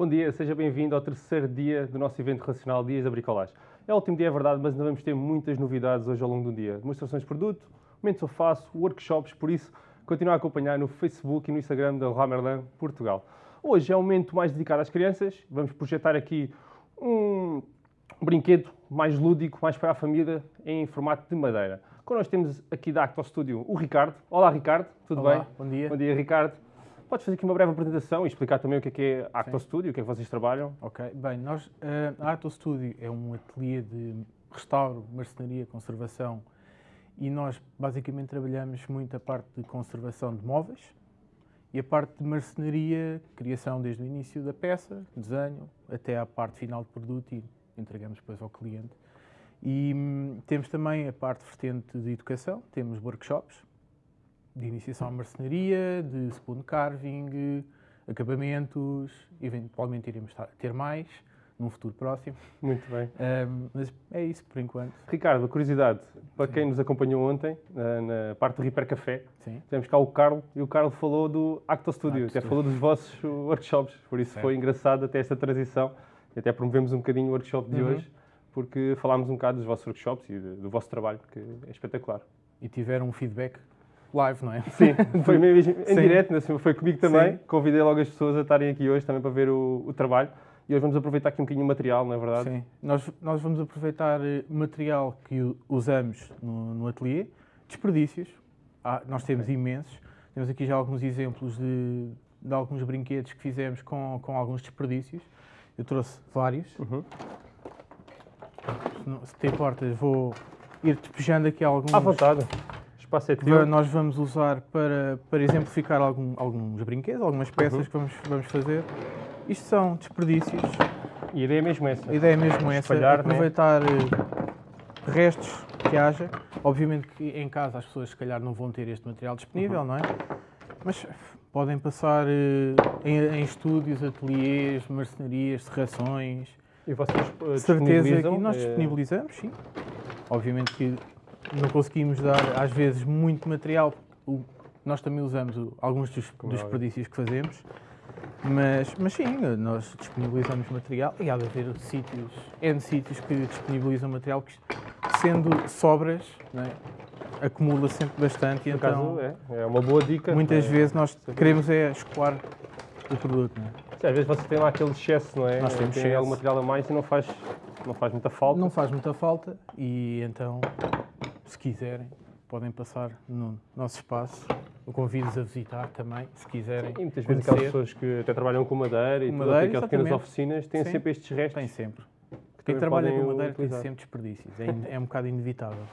Bom dia, seja bem-vindo ao terceiro dia do nosso evento relacional Dias da Bricolagem. É o último dia, é verdade, mas ainda vamos ter muitas novidades hoje ao longo do dia. Demonstrações de produto, momentos eu faço, workshops, por isso continue a acompanhar no Facebook e no Instagram da Ramerlan Portugal. Hoje é um momento mais dedicado às crianças, vamos projetar aqui um brinquedo mais lúdico, mais para a família, em formato de madeira. Connosco temos aqui da Acto Studio o Ricardo. Olá Ricardo, tudo Olá, bem? bom dia. Bom dia Ricardo. Podes fazer aqui uma breve apresentação e explicar também o que é que é a Acto Studio, o que é que vocês trabalham? Ok, bem, nós, eh, a Ato Studio é um ateliê de restauro, marcenaria, conservação e nós basicamente trabalhamos muito a parte de conservação de móveis e a parte de marcenaria, criação desde o início da peça, desenho, até à parte final do produto e entregamos depois ao cliente. E hum, temos também a parte vertente de educação, temos workshops de iniciação à marcenaria, de spoon carving, acabamentos, eventualmente iremos ter mais num futuro próximo. Muito bem. Ahm, mas é isso por enquanto. Ricardo, curiosidade, para quem nos acompanhou ontem, na, parte do Repair Café, Sim. tivemos cá o Carlos e o Carlos falou do Acto Studio, Acto até Studio. falou dos vossos workshops, por isso foi engraçado até esta transição e até promovemos um bocadinho o workshop de Uhum. hoje, porque falámos um bocado dos vossos workshops e do, do vosso trabalho, que é espetacular. E tiveram um feedback live, não é? Sim, foi mesmo em Sim. direto, assim, foi comigo também. Sim. Convidei logo as pessoas a estarem aqui hoje também para ver o, o trabalho. E hoje vamos aproveitar aqui um bocadinho o material, não é verdade? Sim. Nós, nós vamos aproveitar eh, material que usamos no, no ateliê, desperdícios. Ah, nós temos imensos. Temos aqui já alguns exemplos de, de alguns brinquedos que fizemos com, com alguns desperdícios. Eu trouxe vários. Uhum. Se, não, se te importas, vou ir despejando aqui alguns. À vontade. Espaço é teu. nós vamos usar para, para exemplificar algum- alguns brinquedos, algumas peças Uhum. que vamos, vamos fazer. Isto são desperdícios. E a ideia é mesmo essa. A ideia é mesmo essa, Espalhar, né? aproveitar eh, restos que haja. Obviamente que em casa as pessoas se calhar não vão ter este material disponível, Uhum. não é? Mas podem passar eh, em, em estúdios, ateliês, marcenarias, serrações. E vocês uh, certeza que nós disponibilizamos, sim. Obviamente que não conseguimos dar às vezes muito material. O- nós também usamos o- alguns dos, é dos desperdícios que fazemos. Mas, mas sim, nós disponibilizamos material e há de haver sítios, N sítios que disponibilizam material que, sendo sobras, é? acumula sempre bastante. e Por então, acaso, é, é uma boa dica. muitas É, vezes nós queremos é escoar o produto. É? sim, Às vezes você tem lá aquele excesso, não é? Nós temos tem algum material a mais e não faz, não faz muita falta. não faz muita falta e então, se quiserem, podem passar no nosso espaço. Eu convido-os a visitar também, se quiserem. E muitas vezes aquelas pessoas que até trabalham com madeira e madeira, aquelas pequenas oficinas têm Sim. sempre estes restos. Tem sempre. que Quem trabalha com madeira tem utilizar. sempre desperdícios. É, é um bocado inevitável.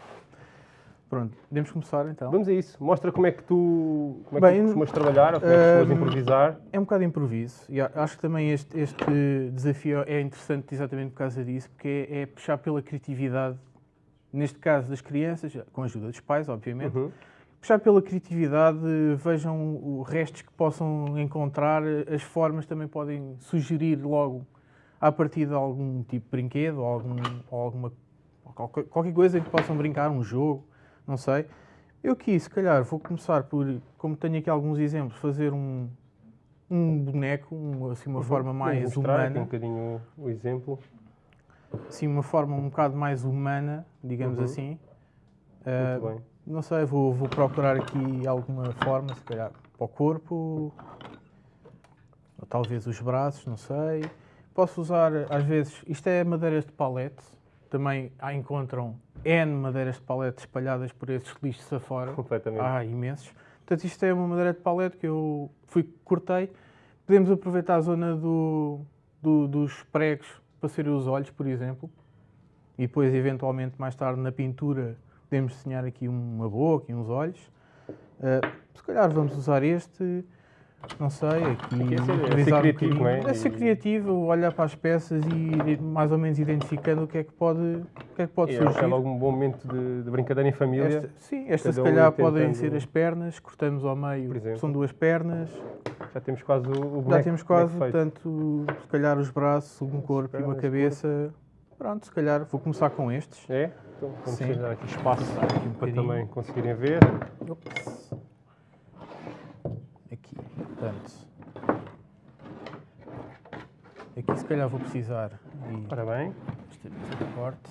Pronto, podemos começar então. Vamos a isso. Mostra como é que tu, como é que Bem, tu costumas trabalhar ou como é que costumas hum, improvisar. É um bocado improviso e acho que também este, este desafio é interessante exatamente por causa disso, porque é, é puxar pela criatividade, neste caso das crianças, com a ajuda dos pais, obviamente, Uhum. puxar pela criatividade, vejam restos que possam encontrar, as formas também podem sugerir logo a partir de algum tipo de brinquedo ou, algum, ou alguma qualquer, coisa em que possam brincar, um jogo, não sei. Eu aqui, se calhar, vou começar por, como tenho aqui alguns exemplos, fazer um, um boneco, um, assim, uma Uhum. forma mais mostrar aqui um humana, bocadinho o exemplo. Assim, uma forma um bocado mais humana, digamos Uhum. assim. Ah, Muito bem. não sei, vou, vou procurar aqui alguma forma, se calhar para o corpo, ou talvez os braços, não sei. Posso usar, às vezes, isto é madeiras de palete, também há, encontram N madeiras de palete espalhadas por esses lixos afora. Completamente. Há imensos. Portanto, isto é uma madeira de palete que eu fui cortei. Podemos aproveitar a zona do, do- dos pregos para serem os olhos, por exemplo. E depois, eventualmente, mais tarde, na pintura, podemos desenhar aqui uma boca e uns olhos. Ah, se calhar vamos usar este, não sei, aqui. Aqui é ser- é um criativo, não é? É ser criativo, olhar para as peças e mais ou menos identificando o que é que pode, o que é que pode é, surgir. é logo um bom momento de, de brincadeira em família. Esta- sim, estas se um calhar tentando- podem ser as pernas, cortamos ao meio, são duas pernas, Já temos quase o, o boneco, já temos quase, portanto, se calhar os braços, um corpo e uma pernas, cabeça. Pronto, se calhar vou começar com estes. É? Então vamos Sim. dar aqui espaço Aqui um para também conseguirem ver. Ops. Aqui, portanto. Aqui se calhar vou precisar de Ora bem. corte.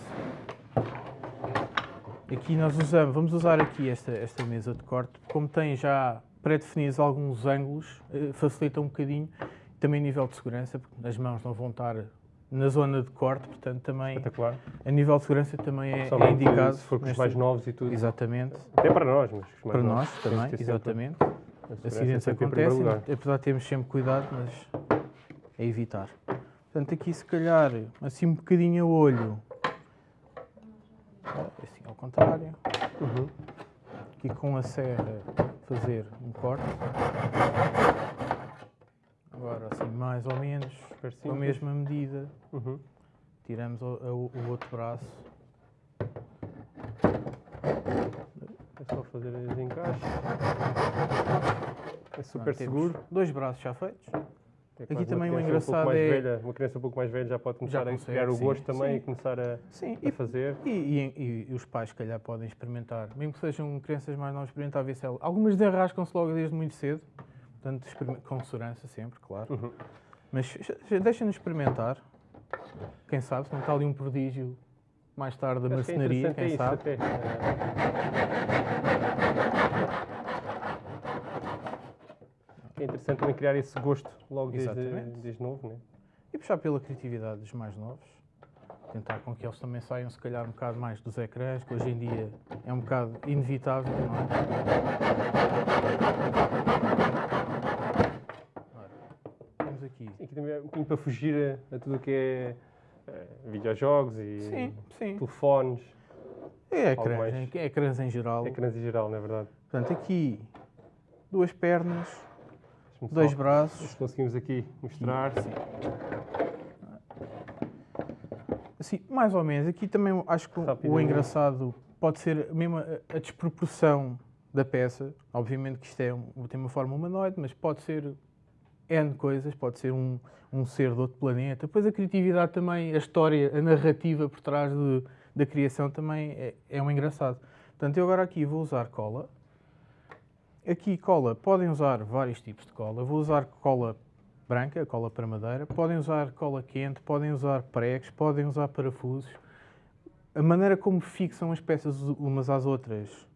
Aqui nós usamos, vamos usar aqui esta, esta mesa de corte, como tem já pré-definidos alguns ângulos, eh, facilita um bocadinho, também nível de segurança, porque as mãos não vão estar na zona de corte, portanto também a nível de segurança também é, é indicado. Se for com os mais novos e tudo. Exatamente, Até para nós, mas os mais para nós que também, sempre exatamente. segurança Acidentes acontecem, lugar. apesar de termos sempre cuidado, mas é evitar. Portanto, aqui se calhar, assim um bocadinho a olho, assim ao contrário, Uhum. aqui com a serra fazer um corte. Agora assim mais ou menos, com a mesma medida, Uhum. tiramos o, o- o outro braço. É só fazer os encaixes. Super Pronto, seguro. Dois braços já feitos. É Aqui também o um engraçado mais é- velha, uma criança um pouco mais velha já pode começar a consegue, criar o sim, gosto também sim. e começar a, Sim, a fazer. E, e- e os pais, se calhar, podem experimentar, mesmo que sejam crianças mais novas, experimentar se ela. Algumas desenrascam-se logo desde muito cedo, portanto, com segurança sempre, claro. Uhum. Mas deixem-nos experimentar. Quem sabe, se não está ali um prodígio mais tarde da Acho que é marcenaria, quem sabe. até. É interessante também criar esse gosto logo desde, desde novo, né? E puxar pela criatividade dos mais novos. Tentar com que eles também saiam, se calhar, um bocado mais dos ecrãs, que hoje em dia é um bocado inevitável, não é? Ora, temos aqui. Aqui também é um bocadinho para fugir a, a tudo o que é eh, videojogos e Sim, sim. telefones, É ecrãs, é ecrãs em geral. ecrãs em geral, não é verdade? Portanto, aqui duas pernas, Deixa-me dois só- braços. Se conseguimos aqui mostrar. Sim. Assim, mais ou menos. Aqui também acho que o- engraçado pode ser mesmo a, a desproporção da peça. Obviamente que isto é um- tem uma forma humanoide, mas pode ser N coisas, pode ser um, um ser de outro planeta. Depois a criatividade também, a história, a narrativa por trás de- da criação também é, é um engraçado. Portanto, eu agora aqui vou usar cola. Aqui cola, podem usar vários tipos de cola. Vou usar cola branca, cola para madeira. Podem usar cola quente, podem usar pregos, podem usar parafusos. A maneira como fixam as peças umas às outras,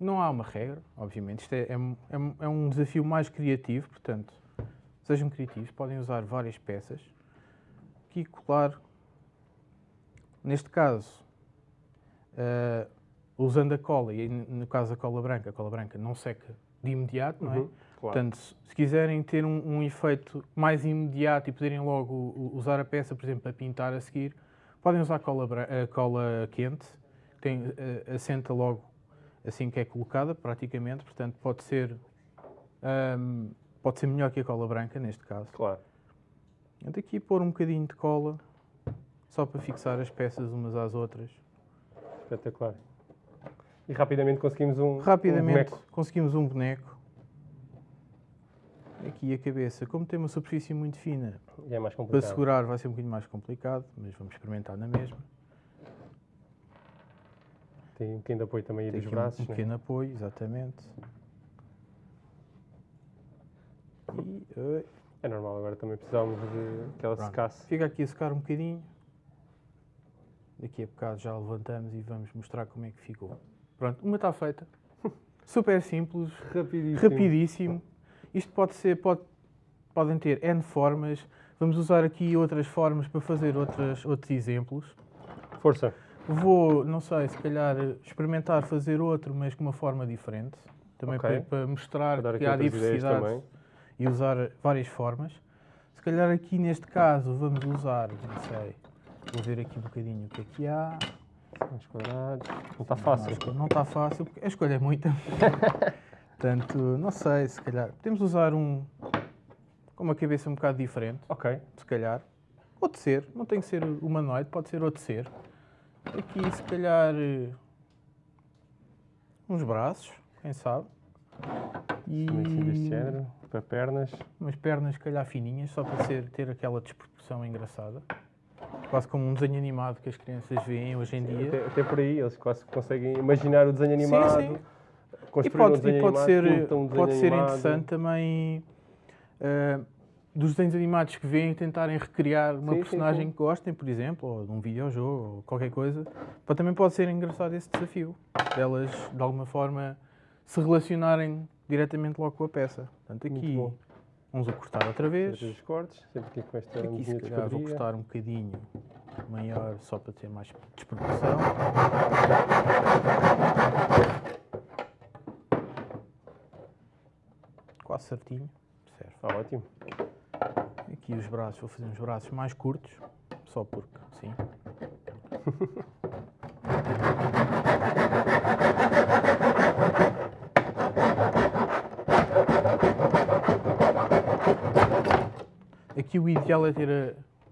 não há uma regra, obviamente. Isto é, é é é um desafio mais criativo, portanto, sejam criativos. Podem usar várias peças. Aqui colar, neste caso, eh, usando a cola, e no caso a cola branca, a cola branca não seca de imediato, não é? Uhum, claro. Portanto, se se quiserem ter um, um efeito mais imediato e poderem logo usar a peça, por exemplo, para pintar a seguir, podem usar cola, bran- a cola quente, que tem, assenta logo assim que é colocada, praticamente, portanto pode ser, ahm, pode ser melhor que a cola branca, neste caso. Claro. Portanto, aqui pôr um bocadinho de cola, só para fixar as peças umas às outras. Espetacular. E rapidamente conseguimos um, um Rapidamente boneco. conseguimos um boneco. Aqui a cabeça, como tem uma superfície muito fina, é Para segurar vai ser um bocadinho mais complicado, mas vamos experimentar na mesma. Tem um de apoio também aí Tem dos aqui um- braços. um, né? pequeno apoio, exatamente. E, É normal, agora também precisávamos de que ela Pronto. secasse. fica aqui a secar um bocadinho. Daqui a bocado já levantamos e vamos mostrar como é que ficou. Pronto, uma está feita. Super simples, Rapidíssimo. rapidíssimo. Isto pode ser, pode, podem ter N formas. Vamos usar aqui outras formas para fazer outras, outros exemplos. Força. Vou, não sei, se calhar experimentar fazer outro, mas com uma forma diferente. Também Ok. para, para mostrar dar que há diversidade e usar várias formas. Se calhar aqui neste caso vamos usar, não sei, vou ver aqui um bocadinho o que é que há. Mais quadrados. Não está fácil. Não, não está fácil, porque a escolha é muita. Portanto, não sei, se calhar. Podemos usar um com uma cabeça um bocado diferente, Ok. se calhar. Outro ser, não tem que ser humanoide, pode ser outro ser. Aqui, se calhar, eh, uns braços, quem sabe. E Também deste género. Para pernas. umas pernas, se calhar, fininhas, só para ser, ter aquela desproporção engraçada. Quase como um desenho animado que as crianças veem hoje em dia. Até, até por aí, eles quase conseguem imaginar o desenho animado. sim. Construir E pode, um desenho e pode animado, ser, um pode ser animado. interessante também. eh, dos desenhos animados que veem tentarem recriar uma Sim, sim, personagem sim. que gostem, por exemplo, ou de um videojogo, ou qualquer coisa, pá, também pode ser engraçado esse desafio, delas, de alguma forma, se relacionarem diretamente logo com a peça. Portanto, Muito aqui, bom. Vamos a cortar outra vez. Os cortes, sempre aqui com esta Aqui, se calhar, vou cortar um bocadinho maior, só para ter mais desproporção. Quase certinho, serve. Ah, ótimo. Aqui os braços, vou fazer uns braços mais curtos, só porque sim. Aqui o ideal é ter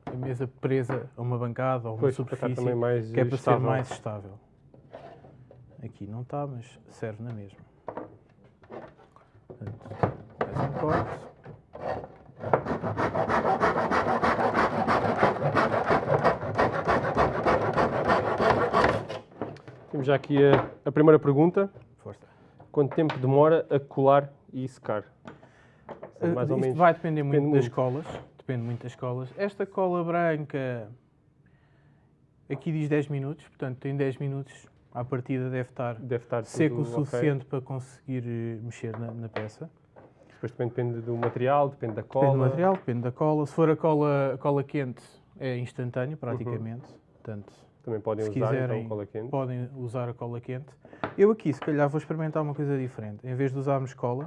a, a mesa presa a uma bancada ou uma Pois, superfície também mais que é para estável. ser mais estável. Aqui não está, mas serve na mesma. Portanto, mais um corte. Temos já aqui a, a primeira pergunta. Força. Quanto tempo demora a colar e secar? Uh, mais ou isto menos. vai depender muito depende das muito. escolas. Depende muito das escolas. Esta cola branca aqui diz 10 minutos, portanto em 10 minutos à partida deve estar Deve estar seco o suficiente para conseguir eh, mexer na, na peça. Depois também depende do material, depende da cola. Depende do material, depende da cola. Se for a cola, cola quente é instantâneo praticamente. Uhum. Portanto, Também podem Se usar quiserem, então cola quente. podem usar a cola quente. Eu aqui, se calhar, vou experimentar uma coisa diferente. Em vez de usarmos cola,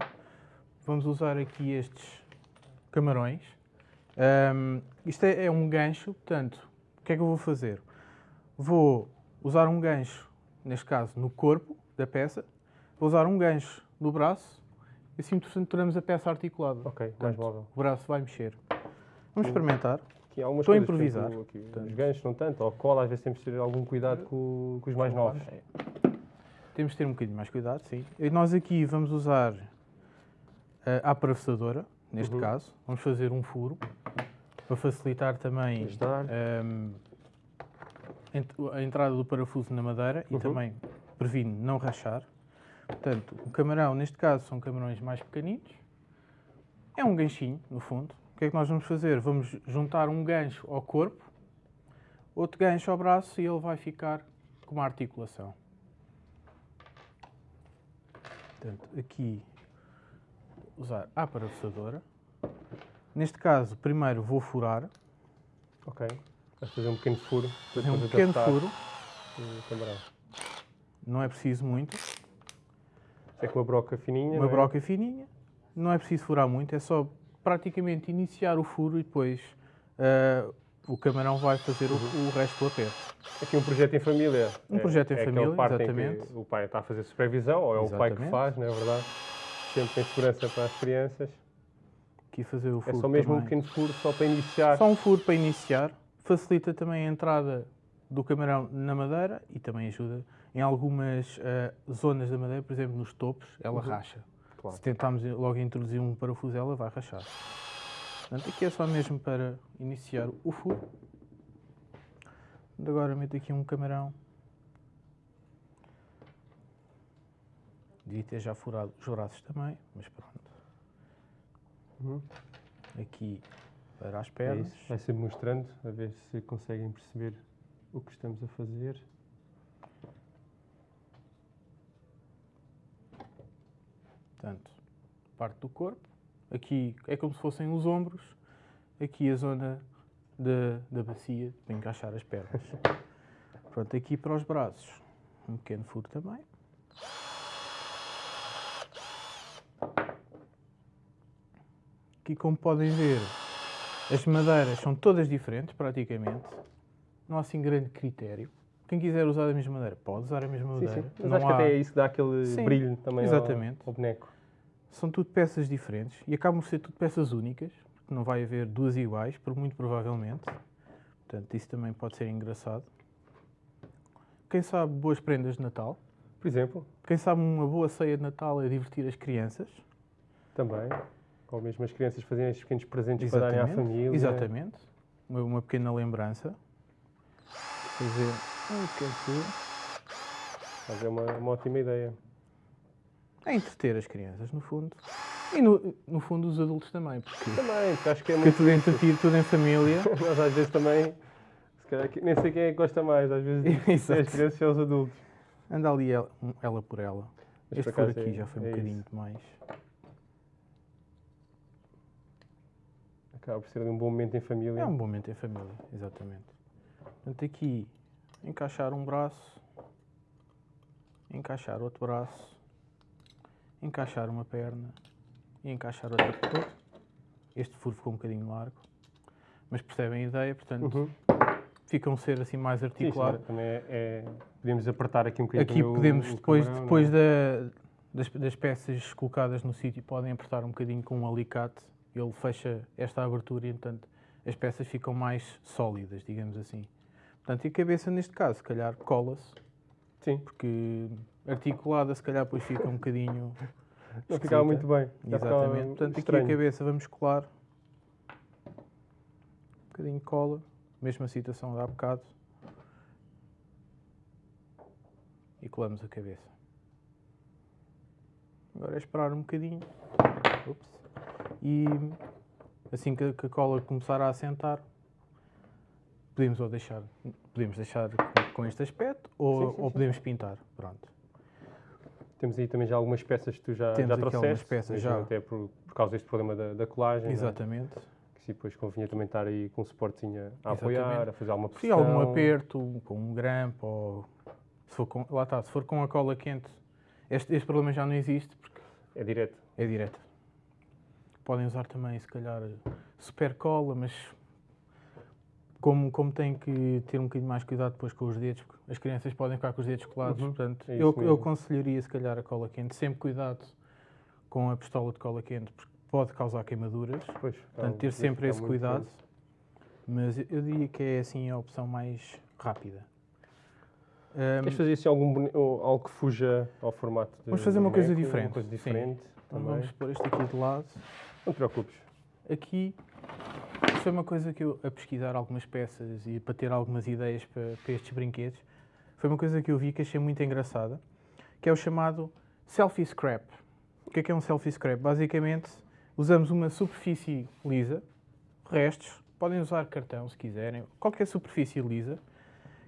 vamos usar aqui estes camarões. Ahm, isto é, é um gancho, portanto, o que é que eu vou fazer? Vou usar um gancho, neste caso, no corpo da peça. Vou usar um gancho no braço e assim, portanto, tornamos a peça articulada. Ok, mais móvel. O braço vai mexer. Vamos experimentar. Aqui há Estou a improvisar, aqui. Os ganchos não tanto, ou cola, às vezes temos de ter algum cuidado com, com os mais novos. É. Temos de ter um bocadinho mais cuidado, sim. E nós aqui vamos usar a atravessadora, neste Uhum. caso. Vamos fazer um furo para facilitar também Ajudar. ehm, a entrada do parafuso na madeira e Uhum. também previne não rachar. Portanto, o camarão, neste caso, são camarões mais pequeninos. É um ganchinho, no fundo. O que é que nós vamos fazer? Vamos juntar um gancho ao corpo, outro gancho ao braço e ele vai ficar com uma articulação. Portanto, aqui usar a atravessadora. Neste caso, primeiro vou furar, Ok. Vais fazer um pequeno furo é um pequeno furo, não é preciso muito, É com uma broca fininha. uma é? broca fininha, não é preciso furar muito, é só praticamente iniciar o furo e depois ah, o camarão vai fazer o, o resto do aperto. Aqui um projeto em família. Um projeto em é aquela família, parte em que exatamente. o pai está a fazer supervisão, ou é o pai que Exatamente. faz, não é verdade? Sempre tem segurança para as crianças. Aqui fazer o É furo só mesmo um também. pequeno furo, só para iniciar. Só um furo para iniciar, facilita também a entrada do camarão na madeira e também ajuda em algumas ah, zonas da madeira, por exemplo, nos topos, ela Uhum. racha. Claro. Se tentarmos logo introduzir um parafuso, ela vai rachar. Portanto, aqui é só mesmo para iniciar o furo. Agora meto aqui um camarão. Devia ter já furado os braços também, mas pronto. Uhum. Aqui para as É pernas. isso. Vai sempre mostrando, a ver se conseguem perceber o que estamos a fazer. Portanto, parte do corpo. Aqui é como se fossem os ombros. Aqui a zona da, da bacia para encaixar as pernas. Pronto, aqui para os braços. Um pequeno furo também. Aqui, como podem ver, as madeiras são todas diferentes, praticamente. Não há assim grande critério. Quem quiser usar a mesma madeira, pode usar a mesma Sim, madeira. sim. Mas Não acho que há- até é isso que dá aquele Sim, brilho também ao- exatamente. Ao, boneco. São tudo peças diferentes e acabam por ser tudo peças únicas, porque não vai haver duas iguais, por muito provavelmente. Portanto, isso também pode ser engraçado. Quem sabe boas prendas de Natal. Por exemplo, Quem sabe uma boa ceia de Natal é divertir as crianças. também. Ou mesmo as crianças fazerem estes pequenos presentes para darem à família. Exatamente. Uma, uma pequena lembrança. Fazer um pequeno furo. Mas é uma, uma ótima ideia. É entreter as crianças, no fundo. E no, no fundo os adultos também, porque Também, porque acho que é muito. tudo entretido, tudo em família. Nós às vezes também. Se calhar, nem sei quem é que gosta mais, às vezes Exato. é as crianças e os adultos. Anda ali ela, ela por ela. Mas Este por aqui é- já foi um é bocadinho isso. demais. Acaba por ser um bom momento em família. É um bom momento em família, exatamente. Portanto, aqui encaixar um braço, encaixar outro braço, encaixar uma perna e encaixar outra perna. Este furo ficou um bocadinho largo, mas percebem a ideia, portanto, Uhum. fica um ser assim mais articulado. sim, também é, é- Podemos apertar aqui um bocadinho Aqui o- podemos, o depois, camarão, depois é? da- das, das peças colocadas no sítio, podem apertar um bocadinho com um alicate. Ele fecha esta abertura e, portanto, as peças ficam mais sólidas, digamos assim. Portanto, e a cabeça, neste caso, se calhar cola-se, Sim, porque articulada, se calhar, depois fica um bocadinho. não ficava muito bem. Exatamente. Portanto, aqui estranho. a cabeça vamos colar. Um bocadinho cola. Mesma situação de há bocado. E colamos a cabeça. Agora é esperar um bocadinho. Ups. E assim que que a cola começar a assentar, podemos ou deixar, podemos deixar com- com este aspecto ou, Sim, sim, ou sim. podemos pintar. Pronto. Temos aí também já algumas peças que tu já, Temos já trouxeste. algumas peças já. Até por, por causa deste problema da, da colagem. é? Exatamente. Que se depois convinha também estar aí com um suportezinho a Exatamente. apoiar, a fazer alguma pressão. algum aperto, com um grampo, ou se for com, lá está, se for com a cola quente, este, este problema já não existe porque É direto. é direta. Podem usar também, se calhar, super cola, mas como, como têm que ter um bocadinho mais cuidado depois com os dedos, porque as crianças podem ficar com os dedos colados, Uhum, portanto, é eu, isso eu aconselharia, se calhar, a cola quente. Sempre cuidado com a pistola de cola quente, porque pode causar queimaduras. Pois, Portanto, ter um- sempre esse cuidado. Mas eu- diria que é assim a opção mais rápida. Ahm, Queres fazer assim algum, algo que fuja ao formato de Vamos fazer uma coisa diferente, Uma coisa sim. diferente então também. vamos pôr este aqui de lado. Não te preocupes. Aqui, foi uma coisa que eu, a pesquisar algumas peças e para ter algumas ideias para, para estes brinquedos, foi uma coisa que eu vi que achei muito engraçada, que é o chamado selfie scrap. O que é que é um selfie scrap? Basicamente, usamos uma superfície lisa, restos, podem usar cartão se quiserem, qualquer superfície lisa.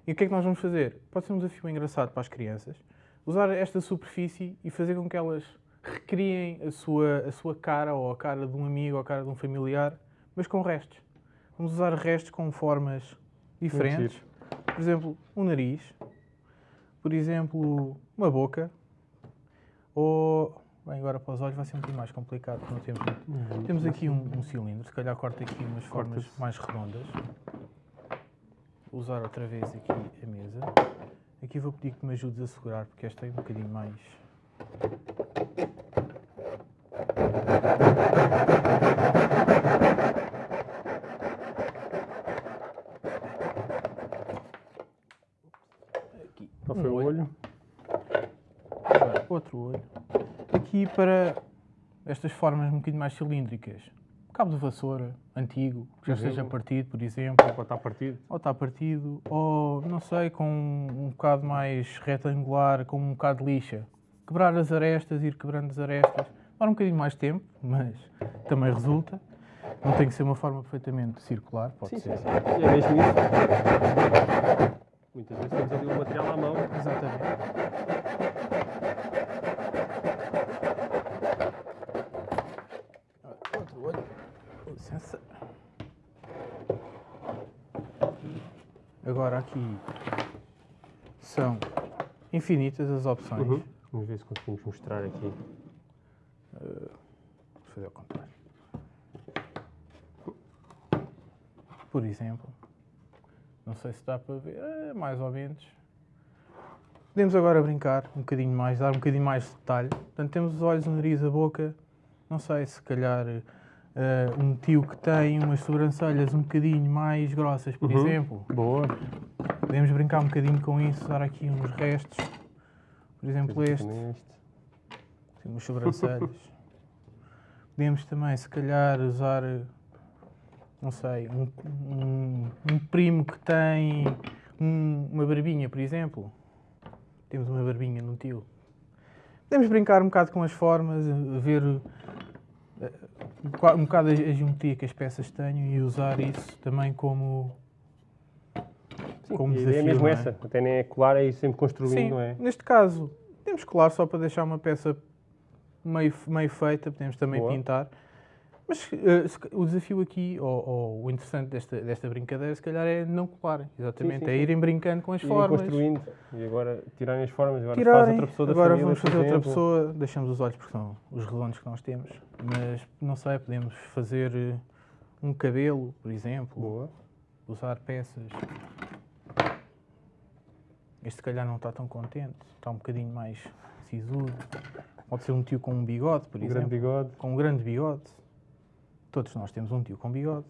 E o que é que nós vamos fazer? Pode ser um desafio engraçado para as crianças. Usar esta superfície e fazer com que elas recriem a sua, a sua cara ou a cara de um amigo ou a cara de um familiar, mas com restos. Vamos usar restos com formas diferentes. Por exemplo, um nariz. Por exemplo, uma boca. Ou... Bem, agora para os olhos vai ser um bocadinho mais complicado, não temos muito. Temos aqui um, um cilindro, se calhar corta aqui umas formas mais redondas. Vou usar outra vez aqui a mesa. Aqui vou pedir que me ajudes a segurar, porque esta é um bocadinho mais... Aqui. Qual um foi o olho? Agora, outro olho. Aqui para estas formas um bocadinho mais cilíndricas. Cabo de vassoura, antigo, que já esteja partido, por exemplo. Pode estar partido. Ou está partido, ou não sei, com um bocado mais retangular, com um bocado de lixa. Quebrar as arestas, ir quebrando as arestas. Demora um bocadinho mais tempo, mas também resulta. Não tem que ser uma forma perfeitamente circular, pode Sim, ser. sim, sim. E é mesmo isso. Muitas vezes temos ali o material à mão. Exatamente. Outro olho. Com licença. Agora aqui são infinitas as opções. Uhum. Vamos ver se conseguimos mostrar aqui. Vou fazer ao contrário. Por exemplo, não sei se dá para ver, é, mais ou menos. Podemos agora brincar um bocadinho mais, dar um bocadinho mais de detalhe. Portanto, temos os olhos, o nariz, a boca. Não sei, se calhar eh, um tio que tem umas sobrancelhas um bocadinho mais grossas, por Uhum. exemplo. Boa. Podemos brincar um bocadinho com isso, dar aqui uns restos. Por exemplo, este. Também este. Tem umas sobrancelhas. Podemos também, se calhar, usar, não sei, um, um- um primo que tem um- uma barbinha, por exemplo. Temos uma barbinha no tio. Podemos brincar um bocado com as formas, ver qua- um bocado a geometria que as peças têm e usar isso também como. Sim, como é desafio, mesmo não é? essa. Até nem é colar, é ir sempre construindo, Sim, não é? neste caso, temos colar só para deixar uma peça meio, meio feita, podemos também Boa. pintar. Mas ca- o desafio aqui, ou, ou o interessante desta, desta brincadeira, se calhar é não colarem. Exatamente, sim, é sim. irem brincando com as Irem formas. construindo e agora tirarem as formas, agora faz tirarem. outra pessoa da Agora família, vamos fazer outra pessoa, deixamos os olhos porque são os redondos que nós temos, mas não sei, podemos fazer eh, um cabelo, por exemplo, Boa. usar peças. Este se calhar não está tão contente, está um bocadinho mais sisudo. Pode ser um tio com um bigode, por Um exemplo. grande bigode. Com um grande bigode. Todos nós temos um tio com bigode.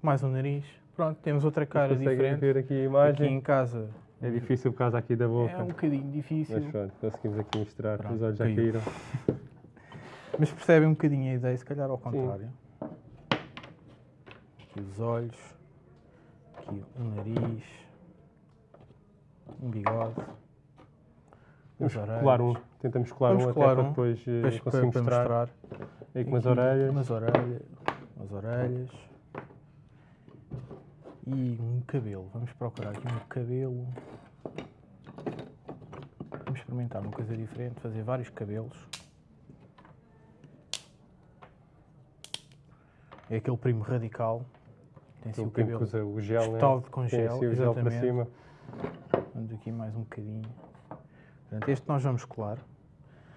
Mais um nariz. Pronto, temos outra cara diferente. ver aqui a Aqui imagem. em casa É difícil por causa aqui da boca. é um bocadinho difícil. Mas pronto, conseguimos aqui mostrar. Pronto, Os olhos já caiu. caíram. Mas percebem um bocadinho a ideia, se calhar ao contrário. Aqui os olhos, aqui um nariz, um bigode, Vamos as orelhas. colar um. Tentamos colar Vamos um colar até para um, depois eh, Depois para, conseguir para mostrar. mostrar. Aí com as orelhas. Umas orelhas, umas orelhas. E um cabelo. Vamos procurar aqui um cabelo. Vamos experimentar uma coisa diferente, fazer vários cabelos. É aquele primo radical. Tem assim O primo que cabelo usa o gel, né? espetado com Tem gel. assim o gel para cima. Vamos aqui mais um bocadinho. Portanto, este nós vamos colar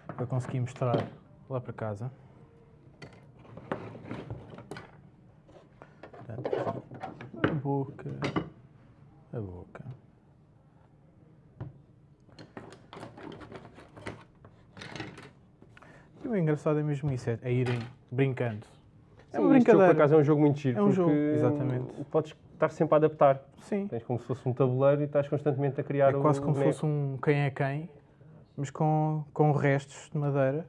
para conseguir mostrar lá para casa. Portanto, a boca, a boca. E o engraçado é mesmo isso, é, é irem brincando. É Sim, uma este jogo, por brincadeira. acaso é um jogo muito giro. É um jogo, exatamente. Podes estar sempre a adaptar. Sim. Tens como se fosse um tabuleiro e estás constantemente a criar É o quase como se fosse um quem é quem, mas com, com restos de madeira.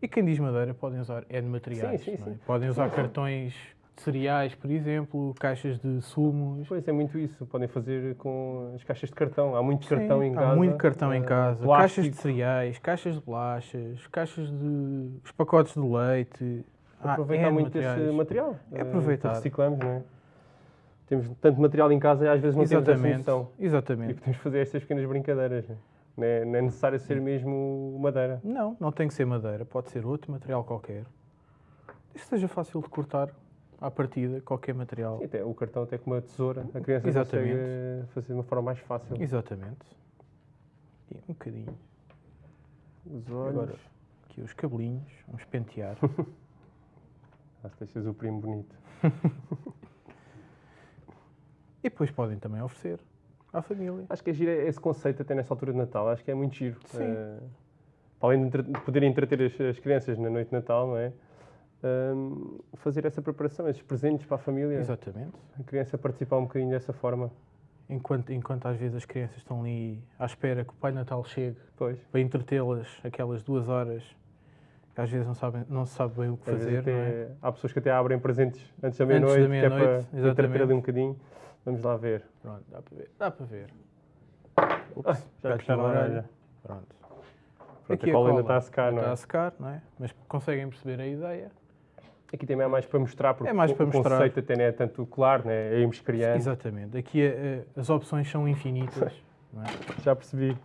E quem diz madeira podem usar N materiais. Sim, sim, é? sim. Podem usar cartões de cereais, por exemplo, caixas de sumos. Pois é muito isso. Podem fazer com as caixas de cartão. Há muito Sim, cartão em há casa. muito cartão em eh, casa, plástico. caixas de cereais, caixas de bolachas, caixas de. os pacotes de leite. Há Aproveitar N muito materiais. esse material. É eh, aproveitar. que Reciclamos, não é? Temos tanto material em casa e às vezes não temos essa Exatamente. noção. E Exatamente. podemos fazer estas pequenas brincadeiras. Não é? Não é, não é necessário ser mesmo madeira. Não, não tem que ser madeira, pode ser outro material qualquer. Que seja fácil de cortar à partida, qualquer material. E até, o cartão até com uma tesoura. A criança Exatamente. consegue fazer de uma forma mais fácil. Exatamente. E um bocadinho. Os olhos. Agora, aqui os cabelinhos, vamos pentear. Ah, se deixas o primo bonito. e depois podem também oferecer à família. Acho que é giro esse conceito até nessa altura de Natal. Acho que é muito giro. Sim. Para além de poderem entreter as, as crianças na noite de Natal, não é? Ahm, fazer essa preparação, esses presentes para a família. Exatamente. A criança participar um bocadinho dessa forma. Enquanto, enquanto às vezes as crianças estão ali à espera que o Pai Natal chegue Pois. para entretê-las aquelas duas horas que às vezes não, sabem, não se sabe bem o que Às fazer. não é? até Há pessoas que até abrem presentes antes da meia-noite, que é para entreter ali um bocadinho. Vamos lá ver. Pronto, dá para ver. Dá para ver. Ups, já aqui puxaram a orelha. Pronto. Pronto, a cola ainda está a secar, não está é? a secar, não é? Mas conseguem perceber a ideia. Aqui também é mais para mostrar, porque É mais o, para o mostrar. conceito até não é tanto claro, né? é irmos criando. Exatamente. Aqui eh, eh, as opções são infinitas. é? Já percebi.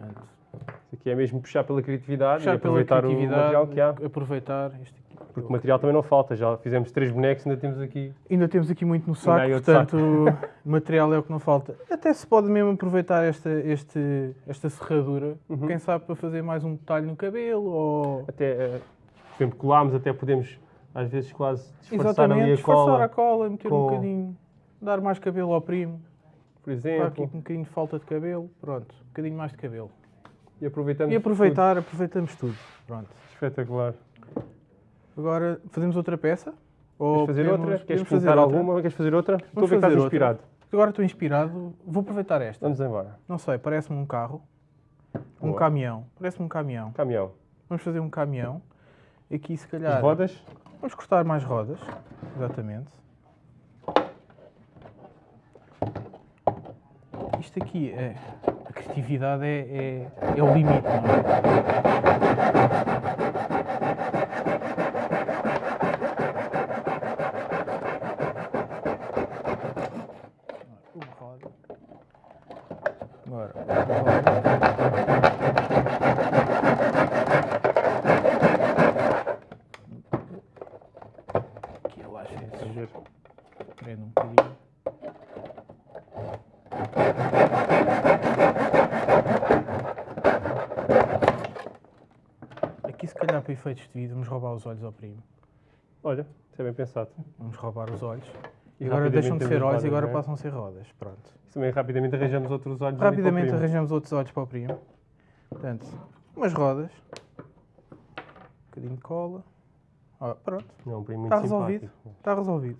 Isso aqui é mesmo puxar pela criatividade puxar e pela aproveitar o criatividade, material que há. aproveitar aqui. Porque o material também não falta. Já fizemos três bonecos, ainda temos aqui. Ainda temos aqui muito no saco, portanto, o material é o que não falta. Até se pode mesmo aproveitar esta, este, esta serradura, Uhum. quem sabe para fazer mais um detalhe no cabelo ou. Até, eh, por exemplo, colámos, até podemos às vezes quase disfarçar Exatamente, ali a disfarçar cola, a cola, meter um com- bocadinho, dar mais cabelo ao primo. por Está aqui exemplo. um bocadinho de falta de cabelo, pronto, um bocadinho mais de cabelo. E aproveitamos. E aproveitar, aproveitamos tudo. Pronto. tudo. Espetacular. Agora fazemos outra peça? Queres fazer podemos- outra? Queres fazer pintar outra? alguma? Queres fazer outra? Estou a ver que estás outra. inspirado. Agora estou inspirado, vou aproveitar esta. Vamos embora. Não sei, parece-me um carro. Um Boa. caminhão. Parece-me um caminhão. Caminhão. Vamos fazer um caminhão. Aqui, se As calhar. rodas. Vamos cortar mais rodas. Exatamente. Isto aqui é. A criatividade é, é, é o limite, não é? esse Giro. prende um bocadinho. Aqui, se de vídeo, vamos roubar os olhos ao primo. Olha, isso é bem pensado. Vamos roubar os olhos. E agora deixam de ser olhos e agora é? passam a ser rodas. Pronto. Isso também rapidamente arranjamos outros olhos ali para o Rapidamente primo. arranjamos outros olhos para o primo. Portanto, umas rodas. Um bocadinho de cola. Ó, pronto, Não, um primo muito Está resolvido. simpático. está resolvido.